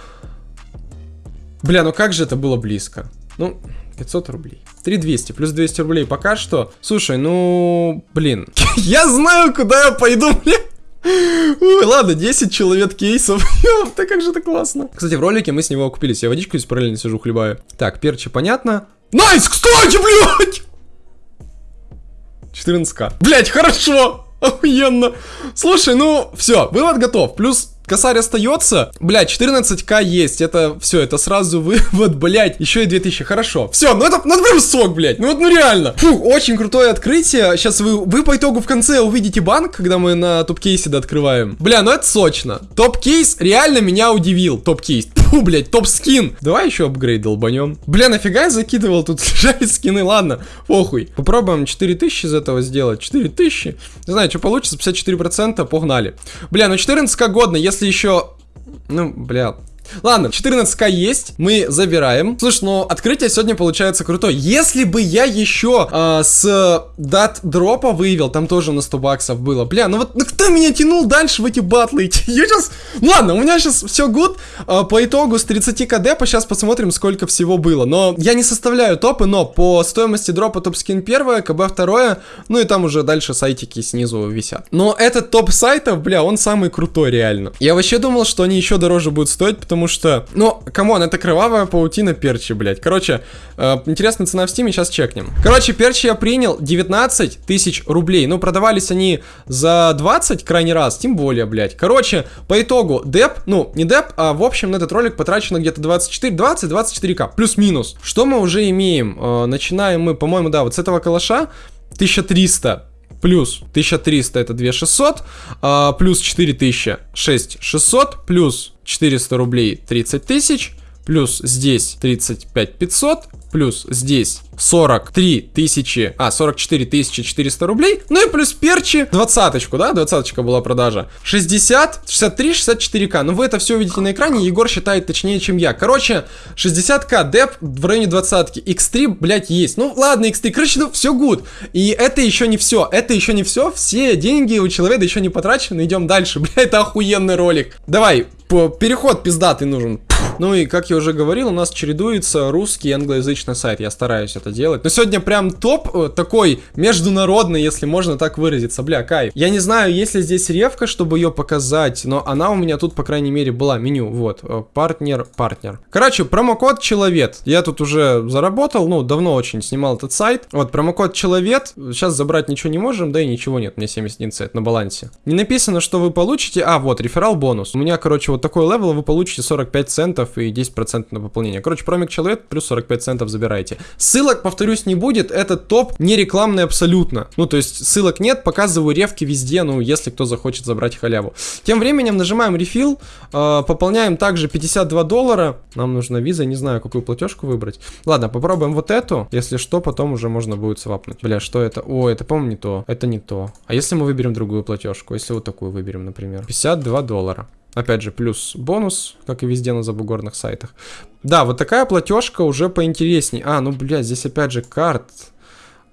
Speaker 1: Бля, ну как же это было близко? Ну, 500 рублей. 3200 плюс 200 рублей пока что. Слушай, ну, блин. я знаю, куда я пойду, блин. Ой, ладно, 10 человек кейсов. Да как же это классно. Кстати, в ролике мы с него окупились. Я водичку здесь параллельно сижу, хлебаю. Так, перчи понятно. Nice, кстати, блядь! 14к. Блять, хорошо! Охуенно. Слушай, ну, все, вывод готов. Плюс Косарь остается. Блять, 14к есть. Это все, это сразу вывод, блять. Еще и 2000. Хорошо. Все, ну это, ну это прям сок, блять. Ну вот, ну реально. Фух, очень крутое открытие. Сейчас вы, вы по итогу в конце увидите банк, когда мы на топ-кейсе открываем. Бля, ну это сочно. Топ-кейс реально меня удивил. Топ-кейс. Фу, блять, топ-скин. Давай еще апгрейд долбанем. Бля, нафига я закидывал? Тут лежали скины. Ладно, похуй. Попробуем 4000 из этого сделать. 4000. Не знаю, что получится. 54%. Погнали. Бля, ну 14к годно. Если если еще... Ну, бля, Ладно, 14к есть, мы забираем. Слушай, ну открытие сегодня получается крутое. Если бы я еще э, с DatDrop а выявил, там тоже на 100 баксов было. Бля, ну вот ну кто меня тянул дальше в эти батлы? Я сейчас... Ладно, у меня сейчас все good. Э, по итогу с 30 кд, сейчас посмотрим, сколько всего было. Но я не составляю топы, но по стоимости дропа топ-скин первое, КБ второе, ну и там уже дальше сайтики снизу висят. Но этот топ сайтов, бля, он самый крутой реально. Я вообще думал, что они еще дороже будут стоить, потому потому что, ну, come on, это кровавая паутина перчи, блядь. Короче, э, интересная цена в стиме, сейчас чекнем. Короче, перчи я принял 19 тысяч рублей. Ну, продавались они за 20 крайний раз, тем более, блядь. Короче, по итогу, деп, ну, не деп, а в общем на этот ролик потрачено где-то 24, 20-24к, плюс-минус. Что мы уже имеем? Э, начинаем мы, по-моему, да, вот с этого калаша 1300 плюс 1300 это 2600, а, плюс 4000 6600, плюс 400 рублей 30 тысяч, плюс здесь 35 500, плюс здесь 43 тысячи, а, 44 тысячи 400 рублей, ну и плюс перчи, двадцаточку, да, двадцаточка была продажа, 60, 63, 64к, ну вы это все увидите на экране, Егор считает точнее, чем я, короче, 60к, деп в районе двадцатки, x3, блять, есть, ну ладно, x3, короче, ну все good, и это еще не все, это еще не все, все деньги у человека еще не потрачены, идем дальше, блядь, это охуенный ролик, давай, переход пиздатый нужен, ну и, как я уже говорил, у нас чередуется русский и англоязычный сайт. Я стараюсь это делать. Но сегодня прям топ э, такой международный, если можно так выразиться. Бля, кайф. Я не знаю, есть ли здесь ревка, чтобы ее показать, но она у меня тут, по крайней мере, была. Меню, вот. Э, партнер, партнер. Короче, промокод человек. Я тут уже заработал, ну, давно очень снимал этот сайт. Вот, промокод человек. Сейчас забрать ничего не можем, да и ничего нет. Меня 71 цент на балансе. Не написано, что вы получите. А, вот, referral bonus. У меня, короче, вот такой level, вы получите 45 центов центов и 10% на пополнение. Короче, промик человек плюс 45 центов забирайте. Ссылок, повторюсь, не будет. Этот топ не рекламный абсолютно. Ну, то есть ссылок нет, показываю рефки везде, ну, если кто захочет забрать халяву. Тем временем нажимаем refill, э, пополняем также 52 доллара. Нам нужна виза, не знаю, какую платежку выбрать. Ладно, попробуем вот эту. Если что, потом уже можно будет свапнуть. Бля, что это? О, это, по-моему, не то. Это не то. А если мы выберем другую платежку? Если вот такую выберем, например. 52 доллара. Опять же, плюс бонус, как и везде на забугорных сайтах. Да, вот такая платежка уже поинтересней. А, ну, блядь, здесь опять же карт.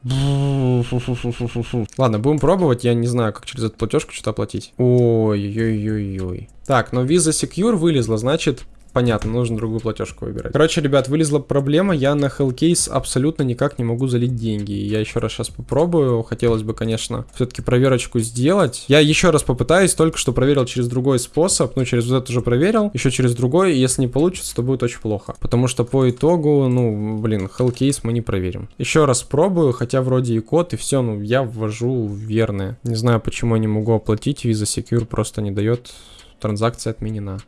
Speaker 1: Ладно, будем пробовать. Я не знаю, как через эту платежку что-то оплатить. Ой-ой-ой-ой. Так, но Visa Secure вылезла, значит, понятно, нужно другую платежку выбирать. Короче, ребят, вылезла проблема, я на Hellcase абсолютно никак не могу залить деньги. Я еще раз сейчас попробую, хотелось бы, конечно, все-таки проверочку сделать. Я еще раз попытаюсь, только что проверил через другой способ, ну, через вот это уже проверил, еще через другой, если не получится, то будет очень плохо. Потому что по итогу, ну, блин, Hellcase мы не проверим. Еще раз пробую, хотя вроде и код, и все, ну, я ввожу верное. Не знаю, почему я не могу оплатить, Visa Secure просто не дает, транзакция отменена.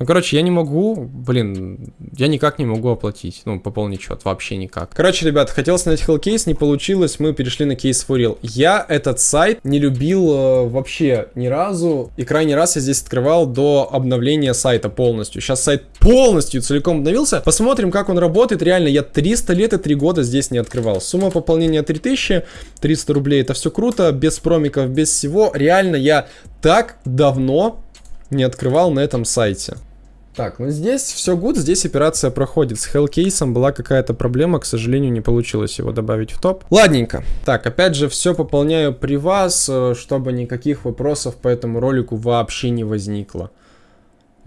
Speaker 1: Ну, короче, я не могу, блин, я никак не могу оплатить, ну, пополнить счет, вообще никак. Короче, ребят, хотел снять Hellcase, не получилось, мы перешли на for Real. Я этот сайт не любил э, вообще ни разу, и крайний раз я здесь открывал до обновления сайта полностью. Сейчас сайт полностью целиком обновился. Посмотрим, как он работает. Реально, я 300 лет и 3 года здесь не открывал. Сумма пополнения 3000, 300 рублей, это все круто, без промиков, без всего. Реально, я так давно не открывал на этом сайте. Так, ну здесь все good, здесь операция проходит. С Hellcase была какая-то проблема, к сожалению, не получилось его добавить в топ. Ладненько. Так, опять же, все пополняю при вас, э, чтобы никаких вопросов по этому ролику вообще не возникло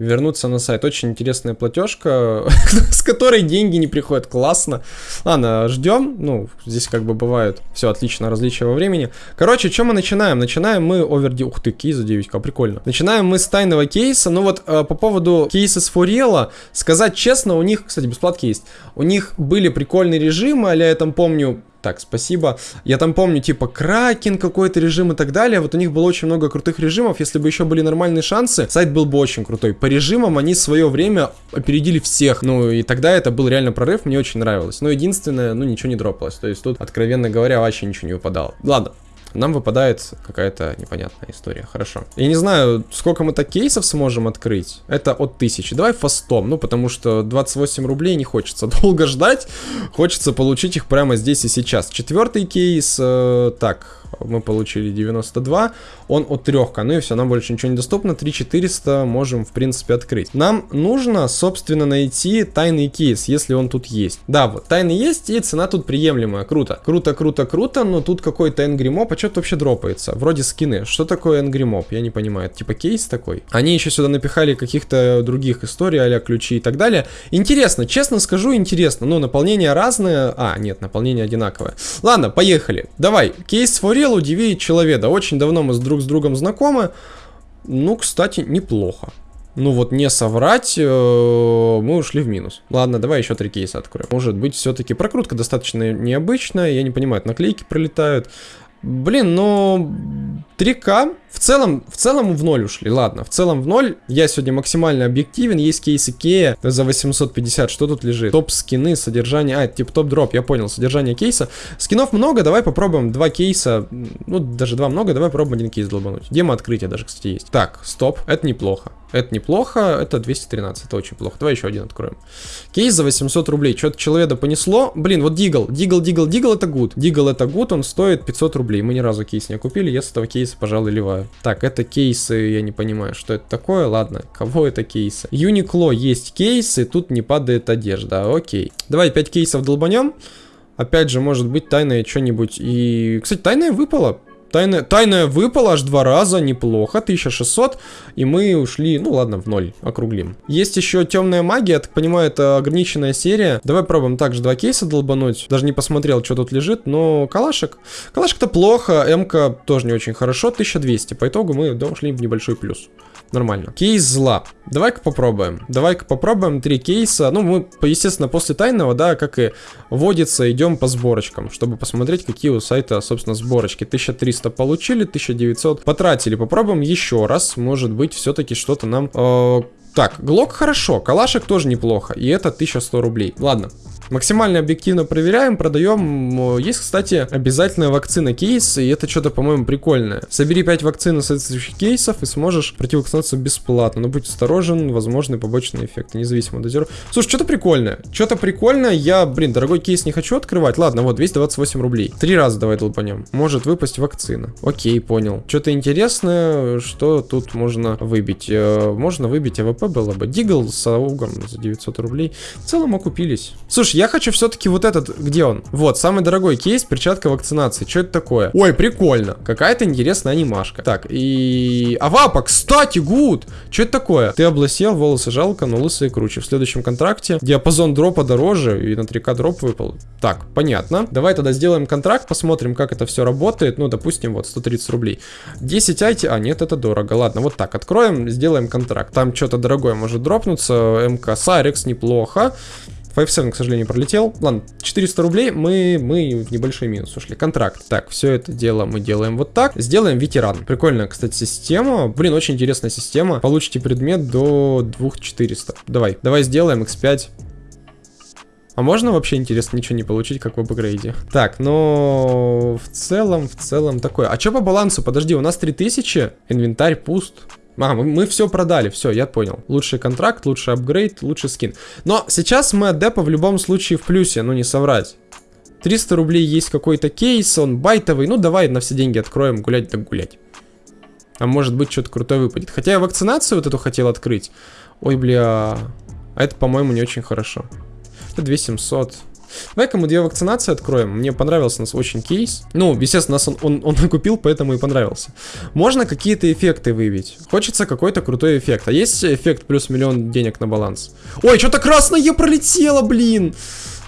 Speaker 1: вернуться на сайт. Очень интересная платежка, с которой деньги не приходят. Классно. Ладно, ждем. Ну, здесь как бы бывает все отлично, различия во времени. Короче, что мы начинаем? Начинаем мы оверди... Ух ты, кейс за 9к, прикольно. Начинаем мы с тайного кейса. Ну вот, э, по поводу кейса с Фурела, сказать честно, у них, кстати, бесплатки есть. У них были прикольные режимы, а я там помню, так, спасибо. Я там помню, типа, Кракен какой-то режим и так далее. Вот у них было очень много крутых режимов. Если бы еще были нормальные шансы, сайт был бы очень крутой. По режимам они свое время опередили всех. Ну, и тогда это был реально прорыв, мне очень нравилось. Но единственное, ну, ничего не дропалось. То есть тут, откровенно говоря, вообще ничего не выпадало. Ладно, нам выпадает какая-то непонятная история. Хорошо. Я не знаю, сколько мы так кейсов сможем открыть. Это от тысячи. Давай фастом, ну, потому что 28 рублей не хочется долго ждать. Хочется получить их прямо здесь и сейчас. Четвертый кейс, э, так, мы получили 92, он от 3, ну и все, нам больше ничего не доступно, 3400 можем в принципе открыть. Нам нужно, собственно, найти тайный кейс, если он тут есть. Да, вот, тайный есть и цена тут приемлемая, круто. Круто, круто, круто, но тут какой-то Angry а что-то вообще дропается, вроде скины. Что такое Angry? Я не понимаю, это типа кейс такой? Они еще сюда напихали каких-то других историй, а ключи и так далее. Интересно, честно скажу, интересно, ну, наполнение разное, а, нет, наполнение одинаковое. Ладно, поехали, давай, кейс for хотел удивить человека. Очень давно мы с друг с другом знакомы. Ну, кстати, неплохо. Ну вот не соврать, э, мы ушли в минус. Ладно, давай еще три кейса откроем. Может быть, все-таки прокрутка достаточно необычная. Я не понимаю, наклейки пролетают. Блин, ну 3К в целом, в целом в ноль ушли, ладно, в целом в ноль. Я сегодня максимально объективен, есть кейсы Кея за 850, что тут лежит? Топ скины, содержание, а, это типа топ дроп, я понял, содержание кейса. Скинов много, давай попробуем два кейса, ну даже два много, давай попробуем один кейс долбануть. Демо открытия даже, кстати, есть. Так, стоп, это неплохо. Это неплохо, это 213, это очень плохо. Давай еще один откроем. Кейс за 800 рублей. Что-то человека понесло. Блин, вот Дигл, Дигл, Дигл, Дигл это good. Дигл это good, он стоит 500 рублей. Мы ни разу кейс не купили, я с этого кейса, пожалуй, ливаю. Так, это кейсы, я не понимаю, что это такое. Ладно, кого это кейсы? Uniqlo есть кейсы, тут не падает одежда. Окей. Давай 5 кейсов долбанем. Опять же, может быть, тайное что-нибудь. И, кстати, тайное выпало. Тайная, тайная выпала аж два раза, неплохо, 1600, и мы ушли, ну ладно, в ноль, округлим. Есть еще темная магия, я так понимаю, это ограниченная серия. Давай пробуем также два кейса долбануть, даже не посмотрел, что тут лежит, но калашек. Калашек-то плохо, МК тоже не очень хорошо, 1200, по итогу мы да, ушли в небольшой плюс. Нормально. Кейс зла. Давай-ка попробуем. Давай-ка попробуем три кейса. Ну, мы, естественно, после тайного, да, как и водится, идем по сборочкам, чтобы посмотреть, какие у сайта, собственно, сборочки. 1300 получили, 1900 потратили. Попробуем еще раз. Может быть, все-таки что-то нам... Э Так, Глок хорошо, калашек тоже неплохо, и это 1100 рублей. Ладно, Максимально объективно проверяем, продаем. Есть, кстати, обязательная вакцина кейс, и это что-то, по-моему, прикольное. Собери 5 вакцин соответствующих кейсов и сможешь пройти вакцинацию бесплатно. Но будь осторожен, возможны побочные эффекты, независимо от дозировки. Слушай, что-то прикольное. Что-то прикольное. Я, блин, дорогой кейс не хочу открывать. Ладно, вот, 228 рублей. Три раза давай долбанем. Может выпасть вакцина. Окей, понял. Что-то интересное, что тут можно выбить. Э, можно выбить АВП было бы. Дигл с аугом за 900 рублей. В целом окупились. Слушай, я хочу все-таки вот этот, где он? Вот, самый дорогой кейс, перчатка вакцинации. Что это такое? Ой, прикольно. Какая-то интересная анимашка. Так, и... Авапа, кстати, good! Что это такое? Ты облысел, волосы жалко, но лысые круче. В следующем контракте диапазон дропа дороже, и на 3К дроп выпал. Так, понятно. Давай тогда сделаем контракт, посмотрим, как это все работает. Ну, допустим, вот 130 рублей. 10 айти... А, нет, это дорого. Ладно, вот так, откроем, сделаем контракт. Там что-то дорогое может дропнуться. МК Сарекс неплохо. 5-7, к сожалению, пролетел. Ладно, 400 рублей, мы, мы в небольшой минус ушли. Контракт. Так, все это дело мы делаем вот так. Сделаем ветеран. Прикольная, кстати, система. Блин, очень интересная система. Получите предмет до 2400. Давай, давай сделаем x5. А можно вообще, интересно, ничего не получить, как в апгрейде? Так, но в целом, в целом такое. А что по балансу? Подожди, у нас 3000, инвентарь пуст. А, мы, мы все продали, все, я понял. Лучший контракт, лучший апгрейд, лучший скин. Но сейчас мы от депа в любом случае в плюсе, ну не соврать. 300 рублей есть какой-то кейс, он байтовый, ну давай на все деньги откроем, гулять так гулять. А может быть что-то крутое выпадет. Хотя я вакцинацию вот эту хотел открыть. Ой, бля. А это, по-моему, не очень хорошо. Это 2700. Давай-ка мы две вакцинации откроем. Мне понравился нас очень кейс. Ну, естественно, нас он, он, он накупил, поэтому и понравился. Можно какие-то эффекты выявить. Хочется какой-то крутой эффект. А есть эффект плюс миллион денег на баланс? Ой, что-то красное пролетело, блин!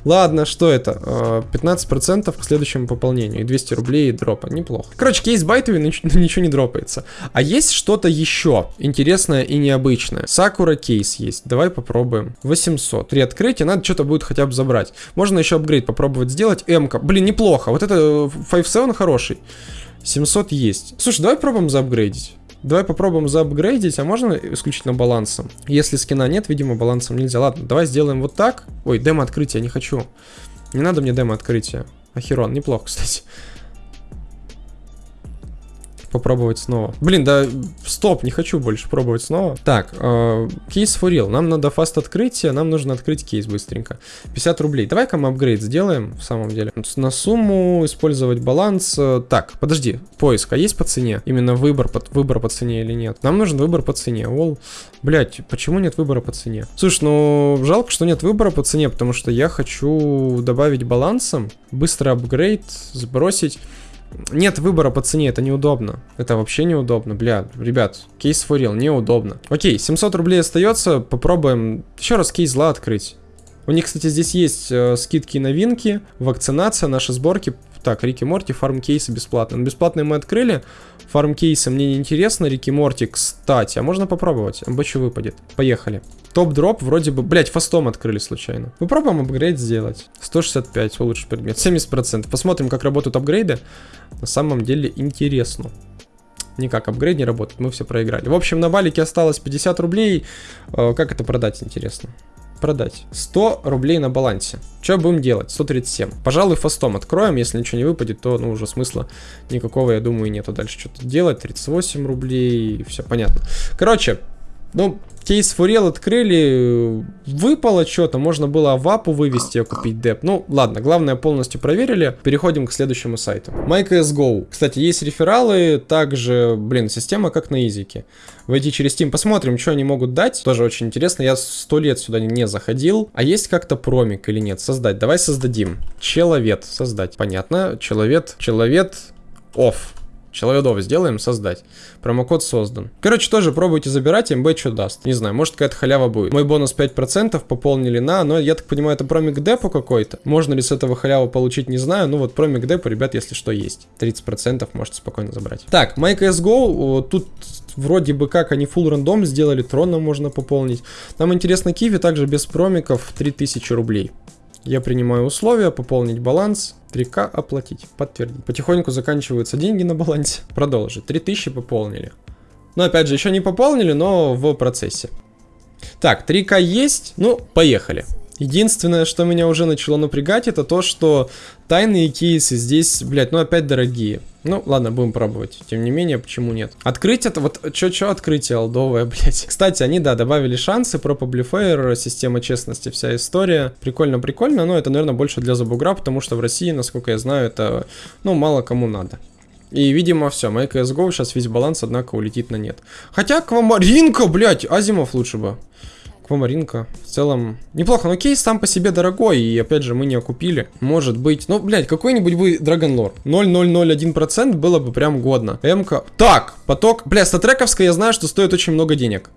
Speaker 1: Ладно, что это? 15% к следующему пополнению. И 200 рублей дропа. Неплохо. Короче, кейс байтовый, но ничего не дропается. А есть что-то еще интересное и необычное. Сакура кейс есть. Давай попробуем. 800. При открытии надо что-то будет хотя бы забрать. Можно еще апгрейд попробовать сделать. М-ка. Блин, неплохо. Вот это 5-7 хороший. 700 есть. Слушай, давай пробуем заапгрейдить. Давай попробуем заапгрейдить, а можно исключительно балансом? Если скина нет, видимо, балансом нельзя. Ладно, давай сделаем вот так. Ой, демо открытия, не хочу. Не надо мне демо открытия. Ахерон, неплохо, кстати попробовать снова. Блин, да стоп, не хочу больше пробовать снова. Так, э, кейс for real. Нам надо фаст открытие, нам нужно открыть кейс быстренько. 50 рублей. Давай-ка мы апгрейд сделаем, в самом деле. На сумму использовать баланс. Э, так, подожди, поиск, а есть по цене? Именно выбор, под, выбор по цене или нет? Нам нужен выбор по цене. All. Блять, почему нет выбора по цене? Слушай, ну жалко, что нет выбора по цене, потому что я хочу добавить балансом, быстро апгрейд, сбросить нет выбора по цене, это неудобно. Это вообще неудобно, бля, ребят, кейс real, неудобно. Окей, 700 рублей остается, попробуем еще раз кейс зла открыть. У них, кстати, здесь есть э, скидки и новинки, вакцинация, наши сборки. Так, Рики Морти, фарм кейсы бесплатно. Бесплатные мы открыли. Фарм кейсы мне не интересно. Рики Морти, кстати, а можно попробовать? МБЧ выпадет. Поехали. Топ-дроп вроде бы... Блять, фастом открыли случайно. Попробуем апгрейд сделать. 165, улучшить предмет. 70%. Посмотрим, как работают апгрейды. На самом деле интересно. Никак апгрейд не работает, мы все проиграли. В общем, на балике осталось 50 рублей. Э, как это продать, интересно? Продать. 100 рублей на балансе. Что будем делать? 137. Пожалуй, фастом откроем. Если ничего не выпадет, то ну, уже смысла никакого, я думаю, нету дальше что-то делать. 38 рублей, все понятно. Короче, ну, кейс Фурел открыли, выпало что-то, можно было вапу вывести, купить деп. Ну, ладно, главное полностью проверили. Переходим к следующему сайту. MyCSGO. Кстати, есть рефералы, также, блин, система как на изике. Войти через Steam, посмотрим, что они могут дать. Тоже очень интересно, я сто лет сюда не заходил. А есть как-то промик или нет? Создать, давай создадим. Человек, создать. Понятно, человек, человек, off. Человеков сделаем, создать. Промокод создан. Короче, тоже пробуйте забирать, МБ что даст. Не знаю, может какая-то халява будет. Мой бонус 5% пополнили на, но я так понимаю, это промик депу какой-то. Можно ли с этого халяву получить, не знаю. Ну вот промик депу, ребят, если что, есть. 30% можете спокойно забрать. Так, MyCSGO, тут вроде бы как они full рандом сделали, трона можно пополнить. Нам интересно Киви также без промиков 3000 рублей. Я принимаю условия, пополнить баланс, 3К оплатить, подтвердить. Потихоньку заканчиваются деньги на балансе. Продолжить. 3000 пополнили. Но опять же, еще не пополнили, но в процессе. Так, 3К есть, ну, поехали. Единственное, что меня уже начало напрягать, это то, что тайные кейсы здесь, блядь, ну опять дорогие. Ну, ладно, будем пробовать. Тем не менее, почему нет? Открыть это, вот, чё-чё открытие алдовое, блядь. Кстати, они, да, добавили шансы, про Publifier, система честности, вся история. Прикольно-прикольно, но это, наверное, больше для забугра, потому что в России, насколько я знаю, это, ну, мало кому надо. И, видимо, все, моя CSGO сейчас весь баланс, однако, улетит на нет. Хотя, Аквамаринка, блядь, Азимов лучше бы. Аквамаринка. В целом, неплохо. Но кейс сам по себе дорогой. И опять же, мы не окупили. Может быть. Ну, блядь, какой-нибудь бы Драгонлор. 0,001% было бы прям годно. МК. Так, поток. Бля, статрековская я знаю, что стоит очень много денег.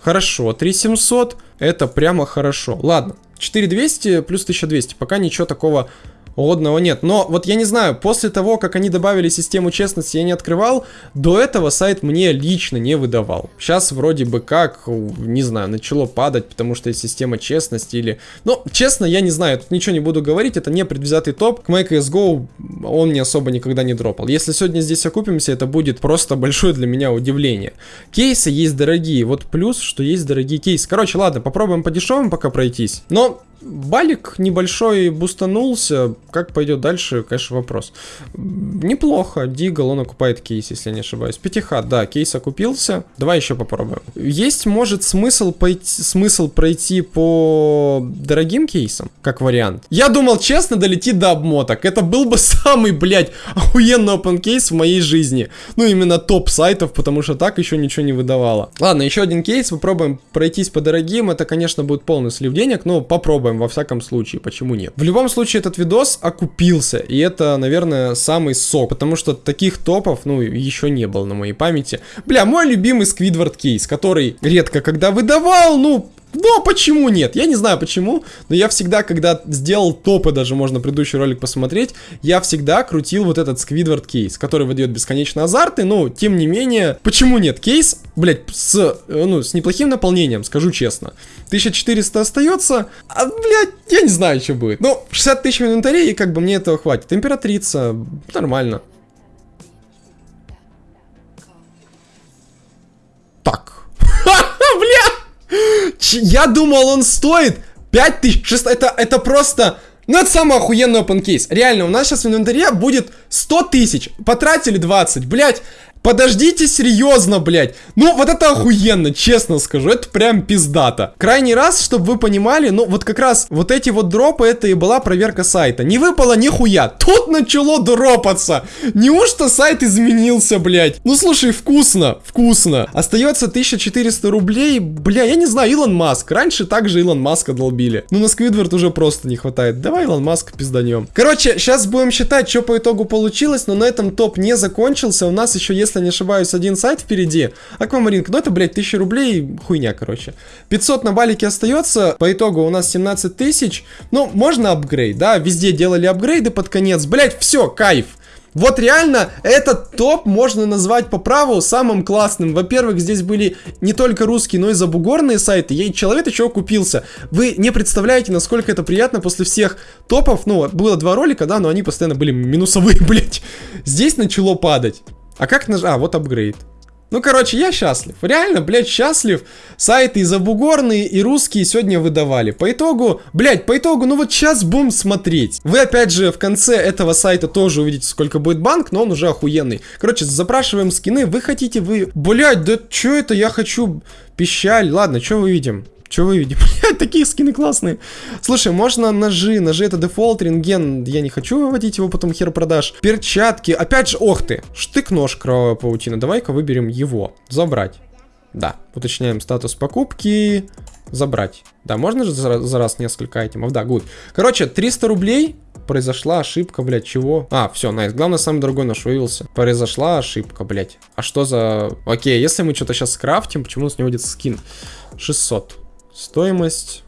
Speaker 1: Хорошо, 3700. Это прямо хорошо. Ладно. 4200 плюс 1200. Пока ничего такого Годного нет. Но вот я не знаю, после того, как они добавили систему честности, я не открывал, до этого сайт мне лично не выдавал. Сейчас вроде бы как, не знаю, начало падать, потому что есть система честности или... Ну, честно, я не знаю, тут ничего не буду говорить, это не предвзятый топ. К MyCSGO он мне особо никогда не дропал. Если сегодня здесь окупимся, это будет просто большое для меня удивление. Кейсы есть дорогие, вот плюс, что есть дорогие кейсы. Короче, ладно, попробуем по дешевым пока пройтись. Но Балик небольшой бустанулся. Как пойдет дальше, конечно, вопрос. Неплохо. Дигл, он окупает кейс, если я не ошибаюсь. Пятихат, да, кейс окупился. Давай еще попробуем. Есть, может, смысл, пойти, смысл пройти по дорогим кейсам, как вариант. Я думал, честно, долетит до обмоток. Это был бы самый, блядь, охуенный open кейс в моей жизни. Ну, именно топ сайтов, потому что так еще ничего не выдавало. Ладно, еще один кейс. Попробуем пройтись по дорогим. Это, конечно, будет полный слив денег, но попробуем попробуем, во всяком случае, почему нет. В любом случае, этот видос окупился, и это, наверное, самый сок, потому что таких топов, ну, еще не было на моей памяти. Бля, мой любимый Сквидвард кейс, который редко когда выдавал, ну, но почему нет? Я не знаю почему, но я всегда, когда сделал топы, даже можно предыдущий ролик посмотреть, я всегда крутил вот этот Сквидвард кейс, который выдает бесконечно азарты, но тем не менее, почему нет? Кейс, блять, с, э, ну, с неплохим наполнением, скажу честно. 1400 остается, а, блядь, я не знаю, что будет. Ну, 60 тысяч в инвентаре, и как бы мне этого хватит. Императрица, нормально. Так. Я думал, он стоит 5600. Это, это просто... Ну, это самый охуенный open case. Реально, у нас сейчас в инвентаре будет 100 тысяч. Потратили 20. Блять, Подождите серьезно, блядь. Ну, вот это охуенно, честно скажу. Это прям пиздато. Крайний раз, чтобы вы понимали, ну, вот как раз вот эти вот дропы, это и была проверка сайта. Не выпало нихуя. Тут начало дропаться. Неужто сайт изменился, блядь? Ну, слушай, вкусно, вкусно. Остается 1400 рублей. Бля, я не знаю, Илон Маск. Раньше также Илон Маска долбили. Ну, на Сквидвард уже просто не хватает. Давай Илон Маск пизданем. Короче, сейчас будем считать, что по итогу получилось, но на этом топ не закончился. У нас еще, если если не ошибаюсь, один сайт впереди. Аквамаринг, ну это, блядь, 1000 рублей, хуйня, короче. 500 на балике остается, по итогу у нас 17 тысяч. Ну, можно апгрейд, да, везде делали апгрейды под конец. Блядь, все, кайф. Вот реально, этот топ можно назвать по праву самым классным. Во-первых, здесь были не только русские, но и забугорные сайты. И человек еще купился. Вы не представляете, насколько это приятно после всех топов. Ну, было два ролика, да, но они постоянно были минусовые, блять. Здесь начало падать. А как нажать? А, вот апгрейд. Ну, короче, я счастлив. Реально, блядь, счастлив. Сайты и забугорные, и русские сегодня выдавали. По итогу, блядь, по итогу, ну вот сейчас будем смотреть. Вы, опять же, в конце этого сайта тоже увидите, сколько будет банк, но он уже охуенный. Короче, запрашиваем скины. Вы хотите, вы... Блядь, да что это? Я хочу пищаль. Ладно, что мы видим? Что вы видите? Блядь, такие скины классные. Слушай, можно ножи. Ножи это дефолт, рентген. Я не хочу выводить его, потом хер продаж. Перчатки. Опять же, ох ты. Штык-нож кровавая паутина. Давай-ка выберем его. Забрать. Да. Уточняем статус покупки. Забрать. Да, можно же за, за раз несколько айтемов? Да, good. Короче, 300 рублей. Произошла ошибка, блядь, чего? А, все, nice. Главное, самый дорогой нож вывелся. Произошла ошибка, блядь. А что за... Окей, если мы что-то сейчас скрафтим, почему у нас не будет скин? 600. Стоимость.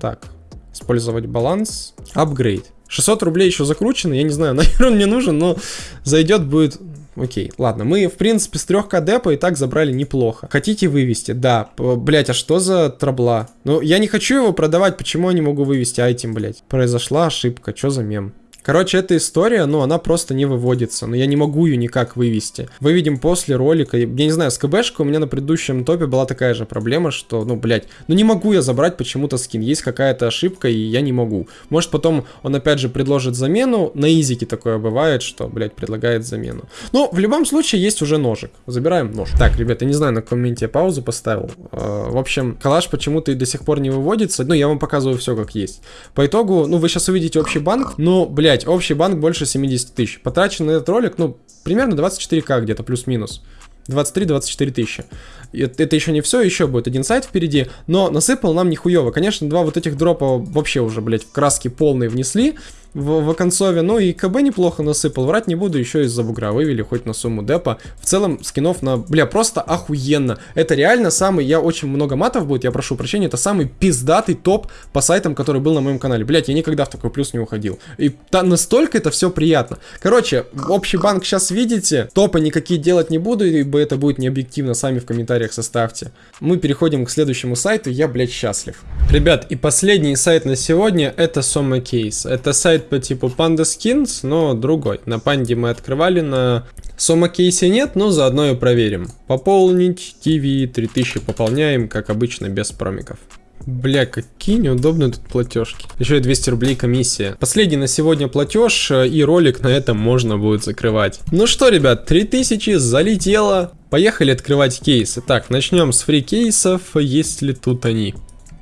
Speaker 1: Так. Использовать баланс. Апгрейд. 600 рублей еще закручено. Я не знаю, наверное, он мне нужен, но зайдет будет... Окей, ладно, мы, в принципе, с 3к депа и так забрали неплохо. Хотите вывести? Да. Блять, а что за трабла? Ну, я не хочу его продавать, почему я не могу вывести айтем, блять? Произошла ошибка, что за мем? Короче, эта история, ну, она просто не выводится. Но я не могу ее никак вывести. Выведем после ролика. Я не знаю, с КБшкой у меня на предыдущем топе была такая же проблема, что, ну, блядь, ну не могу я забрать почему-то скин. Есть какая-то ошибка, и я не могу. Может, потом он опять же предложит замену. На изике такое бывает, что, блядь, предлагает замену. Ну, в любом случае, есть уже ножик. Забираем нож. Так, ребята, не знаю, на каком моменте я паузу поставил. А, в общем, калаш почему-то и до сих пор не выводится. Ну, я вам показываю все как есть. По итогу, ну, вы сейчас увидите общий банк. Ну, блядь, блять, общий банк больше 70 тысяч. Потрачен на этот ролик, ну, примерно 24к где-то, плюс-минус. 23-24 тысячи. Это, еще не все, еще будет один сайт впереди, но насыпал нам нихуево. Конечно, два вот этих дропа вообще уже, блядь, в краски полные внесли в, в концове. Ну и КБ неплохо насыпал. Врать не буду, еще из-за бугра вывели хоть на сумму депа. В целом, скинов на... Бля, просто охуенно. Это реально самый... Я очень много матов будет, я прошу прощения. Это самый пиздатый топ по сайтам, который был на моем канале. Блять, я никогда в такой плюс не уходил. И та, настолько это все приятно. Короче, общий банк сейчас видите. Топы никакие делать не буду, ибо это будет не объективно. Сами в комментариях составьте. Мы переходим к следующему сайту. Я, блядь, счастлив. Ребят, и последний сайт на сегодня это Soma Case. Это сайт сайт по типу Panda Skins, но другой. На Панде мы открывали, на Сома кейсе нет, но заодно и проверим. Пополнить, TV 3000 пополняем, как обычно, без промиков. Бля, какие неудобные тут платежки. Еще и 200 рублей комиссия. Последний на сегодня платеж, э, и ролик на этом можно будет закрывать. Ну что, ребят, 3000 залетело. Поехали открывать кейсы. Так, начнем с фри кейсов, есть ли тут они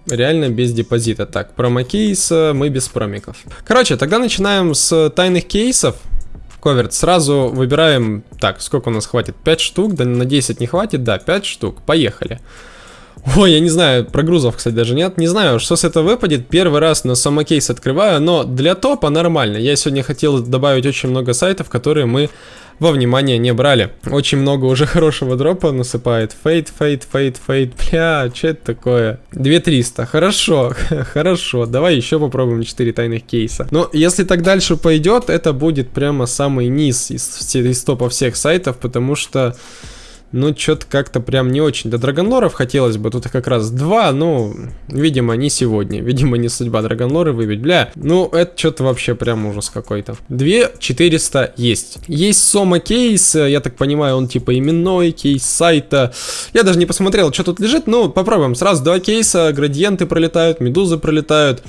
Speaker 1: реально без депозита. Так, промокейс мы без промиков. Короче, тогда начинаем с тайных кейсов. Covert, сразу выбираем, так, сколько у нас хватит, 5 штук, да на 10 не хватит, да, 5 штук, поехали. Ой, я не знаю, прогрузов, кстати, даже нет. Не знаю, что с этого выпадет. Первый раз на самокейс открываю, но для топа нормально. Я сегодня хотел добавить очень много сайтов, которые мы во внимание не брали. Очень много уже хорошего дропа насыпает. Fade, fade, fade, fade. Бля, что это такое? 2300. Хорошо, хорошо. Давай еще попробуем 4 тайных кейса. Но если так дальше пойдет, это будет прямо самый низ из, из топа всех сайтов, потому что... Ну, что-то как-то прям не очень. До Драгонлоров хотелось бы, тут как раз два, ну, видимо, не сегодня. Видимо, не судьба Драгонлоры выбить. Бля, ну, это что-то вообще прям ужас какой-то. Две 400 есть. Есть Сома кейс, я так понимаю, он типа именной кейс сайта. Я даже не посмотрел, что тут лежит, ну, попробуем. Сразу два кейса, градиенты пролетают, медузы пролетают.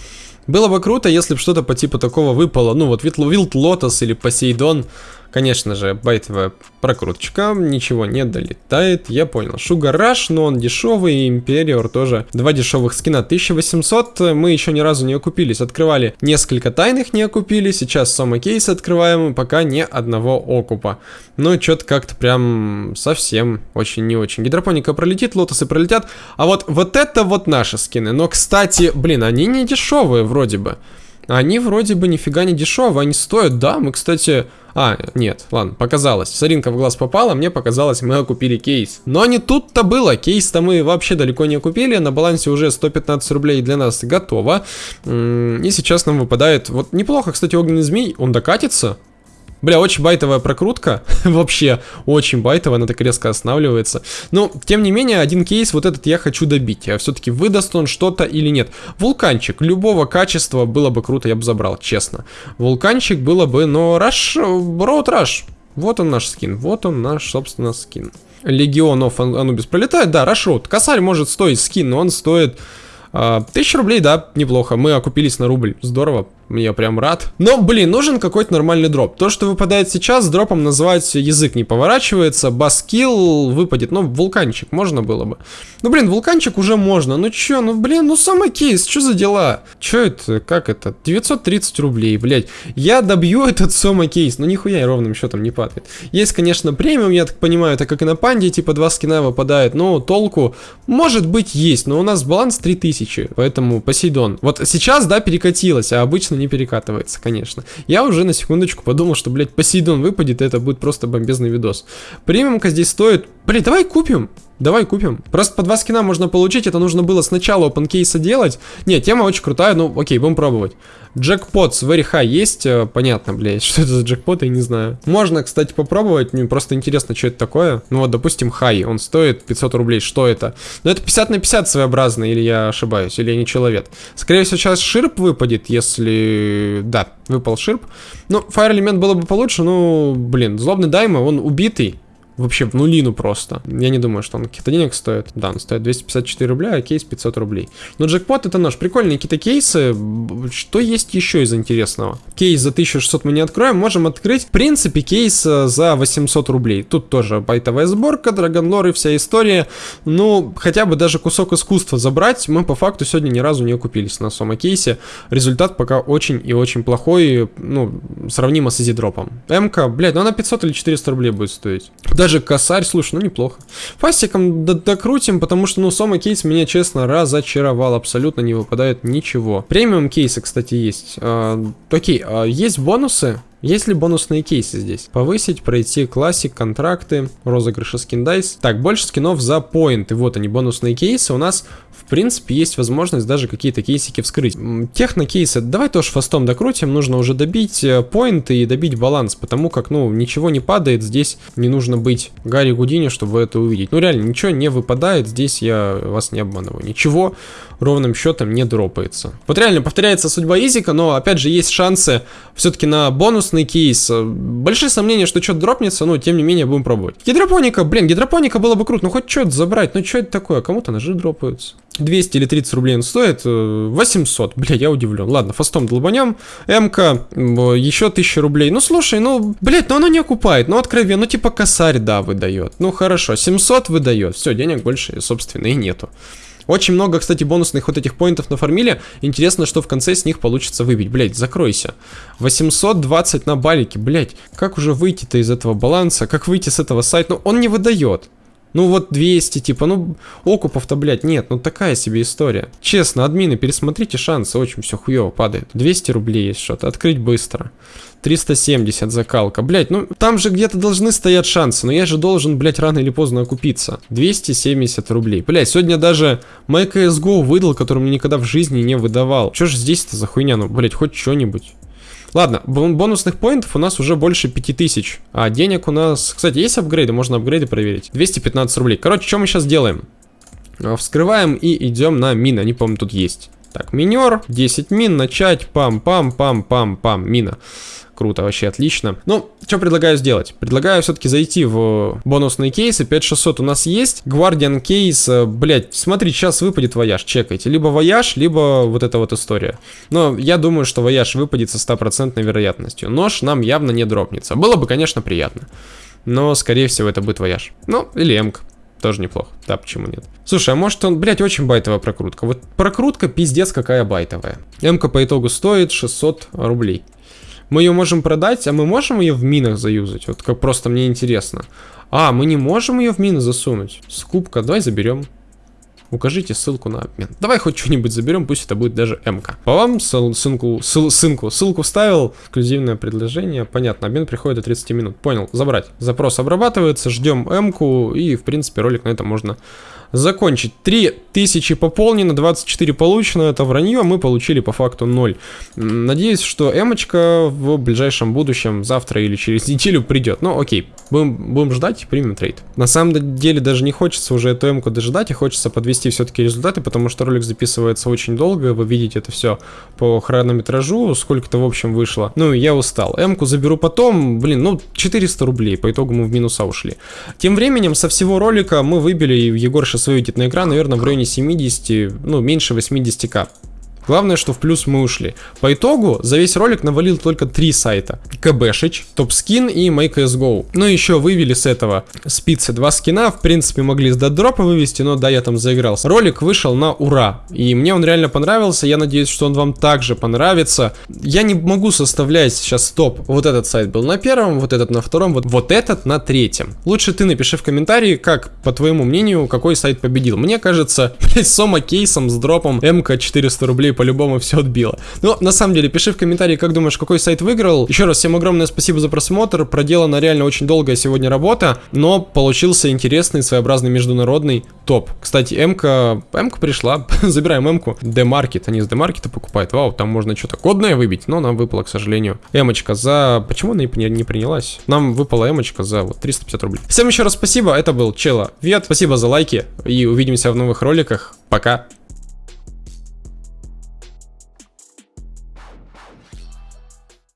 Speaker 1: Было бы круто, если бы что-то по типу такого выпало. Ну, вот Вилд Лотос или Посейдон. Конечно же, байтовая прокруточка, ничего не долетает, я понял. Rush, но он дешевый, Империор тоже. Два дешевых скина, 1800, мы еще ни разу не окупились. Открывали несколько тайных, не окупили, сейчас Сома Кейс открываем, пока ни одного окупа. Но что-то как-то прям совсем очень не очень. Гидропоника пролетит, лотосы пролетят, а вот, вот это вот наши скины. Но, кстати, блин, они не дешевые вроде бы. Они вроде бы нифига не дешевые, они стоят, да, мы, кстати... А, нет, ладно, показалось. Соринка в глаз попала, мне показалось, мы окупили кейс. Но не тут-то было, кейс-то мы вообще далеко не окупили, на балансе уже 115 рублей для нас готово. И сейчас нам выпадает, вот неплохо, кстати, огненный змей, он докатится, Бля, очень байтовая прокрутка. Вообще, очень байтовая, она так резко останавливается. Но, тем не менее, один кейс вот этот я хочу добить. А все-таки выдаст он что-то или нет. Вулканчик любого качества было бы круто, я бы забрал, честно. Вулканчик было бы, но Раш, Роуд Раш. Вот он наш скин, вот он наш, собственно, скин. Легионов Анубис пролетает, да, Рашроуд. Косарь может стоить скин, но он стоит... А, тысяча рублей, да, неплохо. Мы окупились на рубль. Здорово. Я прям рад. Но, блин, нужен какой-то нормальный дроп. То, что выпадает сейчас, дропом называть язык не поворачивается. Баскил выпадет. Ну, вулканчик можно было бы. Ну, блин, вулканчик уже можно. Ну, чё, ну, блин, ну, самый кейс, что за дела? Чё это, как это? 930 рублей, блядь. Я добью этот самый кейс. Ну, нихуя ровным счетом не падает. Есть, конечно, премиум, я так понимаю, так как и на панде, типа, два скина выпадает. Но толку, может быть, есть. Но у нас баланс 3000, поэтому Посейдон. Вот сейчас, да, перекатилось, а обычно не перекатывается, конечно. Я уже на секундочку подумал, что, блядь, Посейдон выпадет, и это будет просто бомбезный видос. Премиумка здесь стоит Блин, давай купим. Давай купим. Просто по два скина можно получить, это нужно было сначала OpenCase делать. Не, тема очень крутая, ну окей, будем пробовать. Джекпот с Very есть, э, понятно, блядь, что это за джекпот, я не знаю. Можно, кстати, попробовать, мне просто интересно, что это такое. Ну вот, допустим, High, он стоит 500 рублей, что это? Ну это 50 на 50 своеобразно, или я ошибаюсь, или я не человек. Скорее всего, сейчас ширп выпадет, если... Да, выпал ширп. Ну, Fire элемент было бы получше, ну, блин, злобный дайма, он убитый вообще в нулину просто. Я не думаю, что он каких-то денег стоит. Да, он стоит 254 рубля, а кейс 500 рублей. Но джекпот это наш. Прикольные какие-то кейсы. Что есть еще из интересного? Кейс за 1600 мы не откроем. Можем открыть, в принципе, кейс э, за 800 рублей. Тут тоже байтовая сборка, драгонлор и вся история. Ну, хотя бы даже кусок искусства забрать, мы по факту сегодня ни разу не окупились на сома кейсе. Результат пока очень и очень плохой, ну, сравнимо с изидропом. МК, блядь, ну она 500 или 400 рублей будет стоить. Даже косарь, слушай, ну неплохо. Фастиком докрутим, потому что, ну, Сома кейс меня, честно, разочаровал. Абсолютно не выпадает ничего. Премиум кейсы, кстати, есть. А, окей, а, есть бонусы. Есть ли бонусные кейсы здесь? Повысить, пройти классик, контракты, розыгрыши скин дайс. Так, больше скинов за поинты. Вот они, бонусные кейсы. У нас, в принципе, есть возможность даже какие-то кейсики вскрыть. Техно-кейсы, давай тоже фастом докрутим. Нужно уже добить э, поинты и добить баланс, потому как, ну, ничего не падает. Здесь не нужно быть Гарри Гудини, чтобы это увидеть. Ну, реально, ничего не выпадает. Здесь я вас не обманываю. Ничего ровным счетом не дропается. Вот реально повторяется судьба Изика, но, опять же, есть шансы все-таки на бонус бонусный кейс. Большие сомнения, что что-то дропнется, но тем не менее будем пробовать. Гидропоника, блин, гидропоника было бы круто, ну хоть что-то забрать, ну что это такое, кому-то ножи дропаются. 200 или 30 рублей он стоит, 800, бля, я удивлен. Ладно, фастом долбанем, МК, еще 1000 рублей. Ну слушай, ну, блядь, ну оно не окупает, ну откровенно, ну типа косарь, да, выдает. Ну хорошо, 700 выдает, все, денег больше, собственно, и нету. Очень много, кстати, бонусных вот этих поинтов на фармиле. Интересно, что в конце с них получится выбить. Блять, закройся. 820 на балике, блять. Как уже выйти-то из этого баланса? Как выйти с этого сайта? Ну, он не выдает. Ну вот 200, типа, ну окупов-то, блядь, нет, ну такая себе история. Честно, админы, пересмотрите шансы, очень все хуево падает. 200 рублей есть что-то, открыть быстро. 370 закалка. Блять, ну там же где-то должны стоять шансы, но я же должен, блять, рано или поздно окупиться. 270 рублей. Блять, сегодня даже MyCSGO выдал, который мне никогда в жизни не выдавал. Что же здесь-то за хуйня? Ну, блять, хоть что-нибудь. Ладно, бонусных поинтов у нас уже больше 5000. А денег у нас... Кстати, есть апгрейды? Можно апгрейды проверить. 215 рублей. Короче, что мы сейчас делаем? А, вскрываем и идем на мины. Они, по-моему, тут есть. Так, минер, 10 мин, начать, пам-пам-пам-пам-пам, мина. Круто, вообще отлично. Ну, что предлагаю сделать? Предлагаю все-таки зайти в бонусные кейсы. 5600 у нас есть. Guardian кейс, э, блять, смотри, сейчас выпадет вояж, чекайте. Либо вояж, либо вот эта вот история. Но я думаю, что вояж выпадет со стопроцентной вероятностью. Нож нам явно не дропнется. Было бы, конечно, приятно. Но, скорее всего, это будет вояж. Ну, или эмк. Тоже неплохо. Да, почему нет? Слушай, а может он, блядь, очень байтовая прокрутка. Вот прокрутка пиздец какая байтовая. МК по итогу стоит 600 рублей. Мы ее можем продать, а мы можем ее в минах заюзать? Вот как просто мне интересно. А, мы не можем ее в мины засунуть. Скупка, давай заберем. Укажите ссылку на обмен. Давай хоть что-нибудь заберем, пусть это будет даже МК. По вам ссылку, ссылку, ссылку вставил, эксклюзивное предложение. Понятно, обмен приходит до 30 минут. Понял, забрать. Запрос обрабатывается, ждем МК и в принципе ролик на этом можно закончить. 3000 пополнено, 24 получено, это вранье, мы получили по факту 0. Надеюсь, что эмочка в ближайшем будущем, завтра или через неделю придет. Но окей, будем, будем ждать, примем трейд. На самом деле даже не хочется уже эту эмку дожидать, и хочется подвести все-таки результаты, потому что ролик записывается очень долго, вы видите это все по хронометражу, сколько-то в общем вышло. Ну, я устал. Эмку заберу потом, блин, ну 400 рублей, по итогу мы в минуса ушли. Тем временем со всего ролика мы выбили Егор 16 свой выведет на экран, наверное, в районе 70, ну, меньше 80к. Главное, что в плюс мы ушли. По итогу, за весь ролик навалил только три сайта. КБшич, Топскин и MakeSGO. Ну и еще вывели с этого спицы два скина. В принципе, могли с дропа вывести, но да, я там заигрался. Ролик вышел на ура. И мне он реально понравился. Я надеюсь, что он вам также понравится. Я не могу составлять сейчас топ. Вот этот сайт был на первом, вот этот на втором, вот, вот этот на третьем. Лучше ты напиши в комментарии, как, по твоему мнению, какой сайт победил. Мне кажется, блядь, Сома кейсом с дропом МК 400 рублей рублей по-любому все отбило. Но на самом деле, пиши в комментарии, как думаешь, какой сайт выиграл. Еще раз, всем огромное спасибо за просмотр. Проделана реально очень долгая сегодня работа, но получился интересный, своеобразный международный топ. Кстати, М-ка, М-ка пришла, забираем М-ку. Демаркет, они с Демаркета покупают. Вау, там можно что-то кодное выбить, но нам выпало, к сожалению. Эмочка за... Почему она не, не принялась? Нам выпала Эмочка за вот 350 рублей. Всем еще раз спасибо, это был Чела Вет. Спасибо за лайки и увидимся в новых роликах. Пока.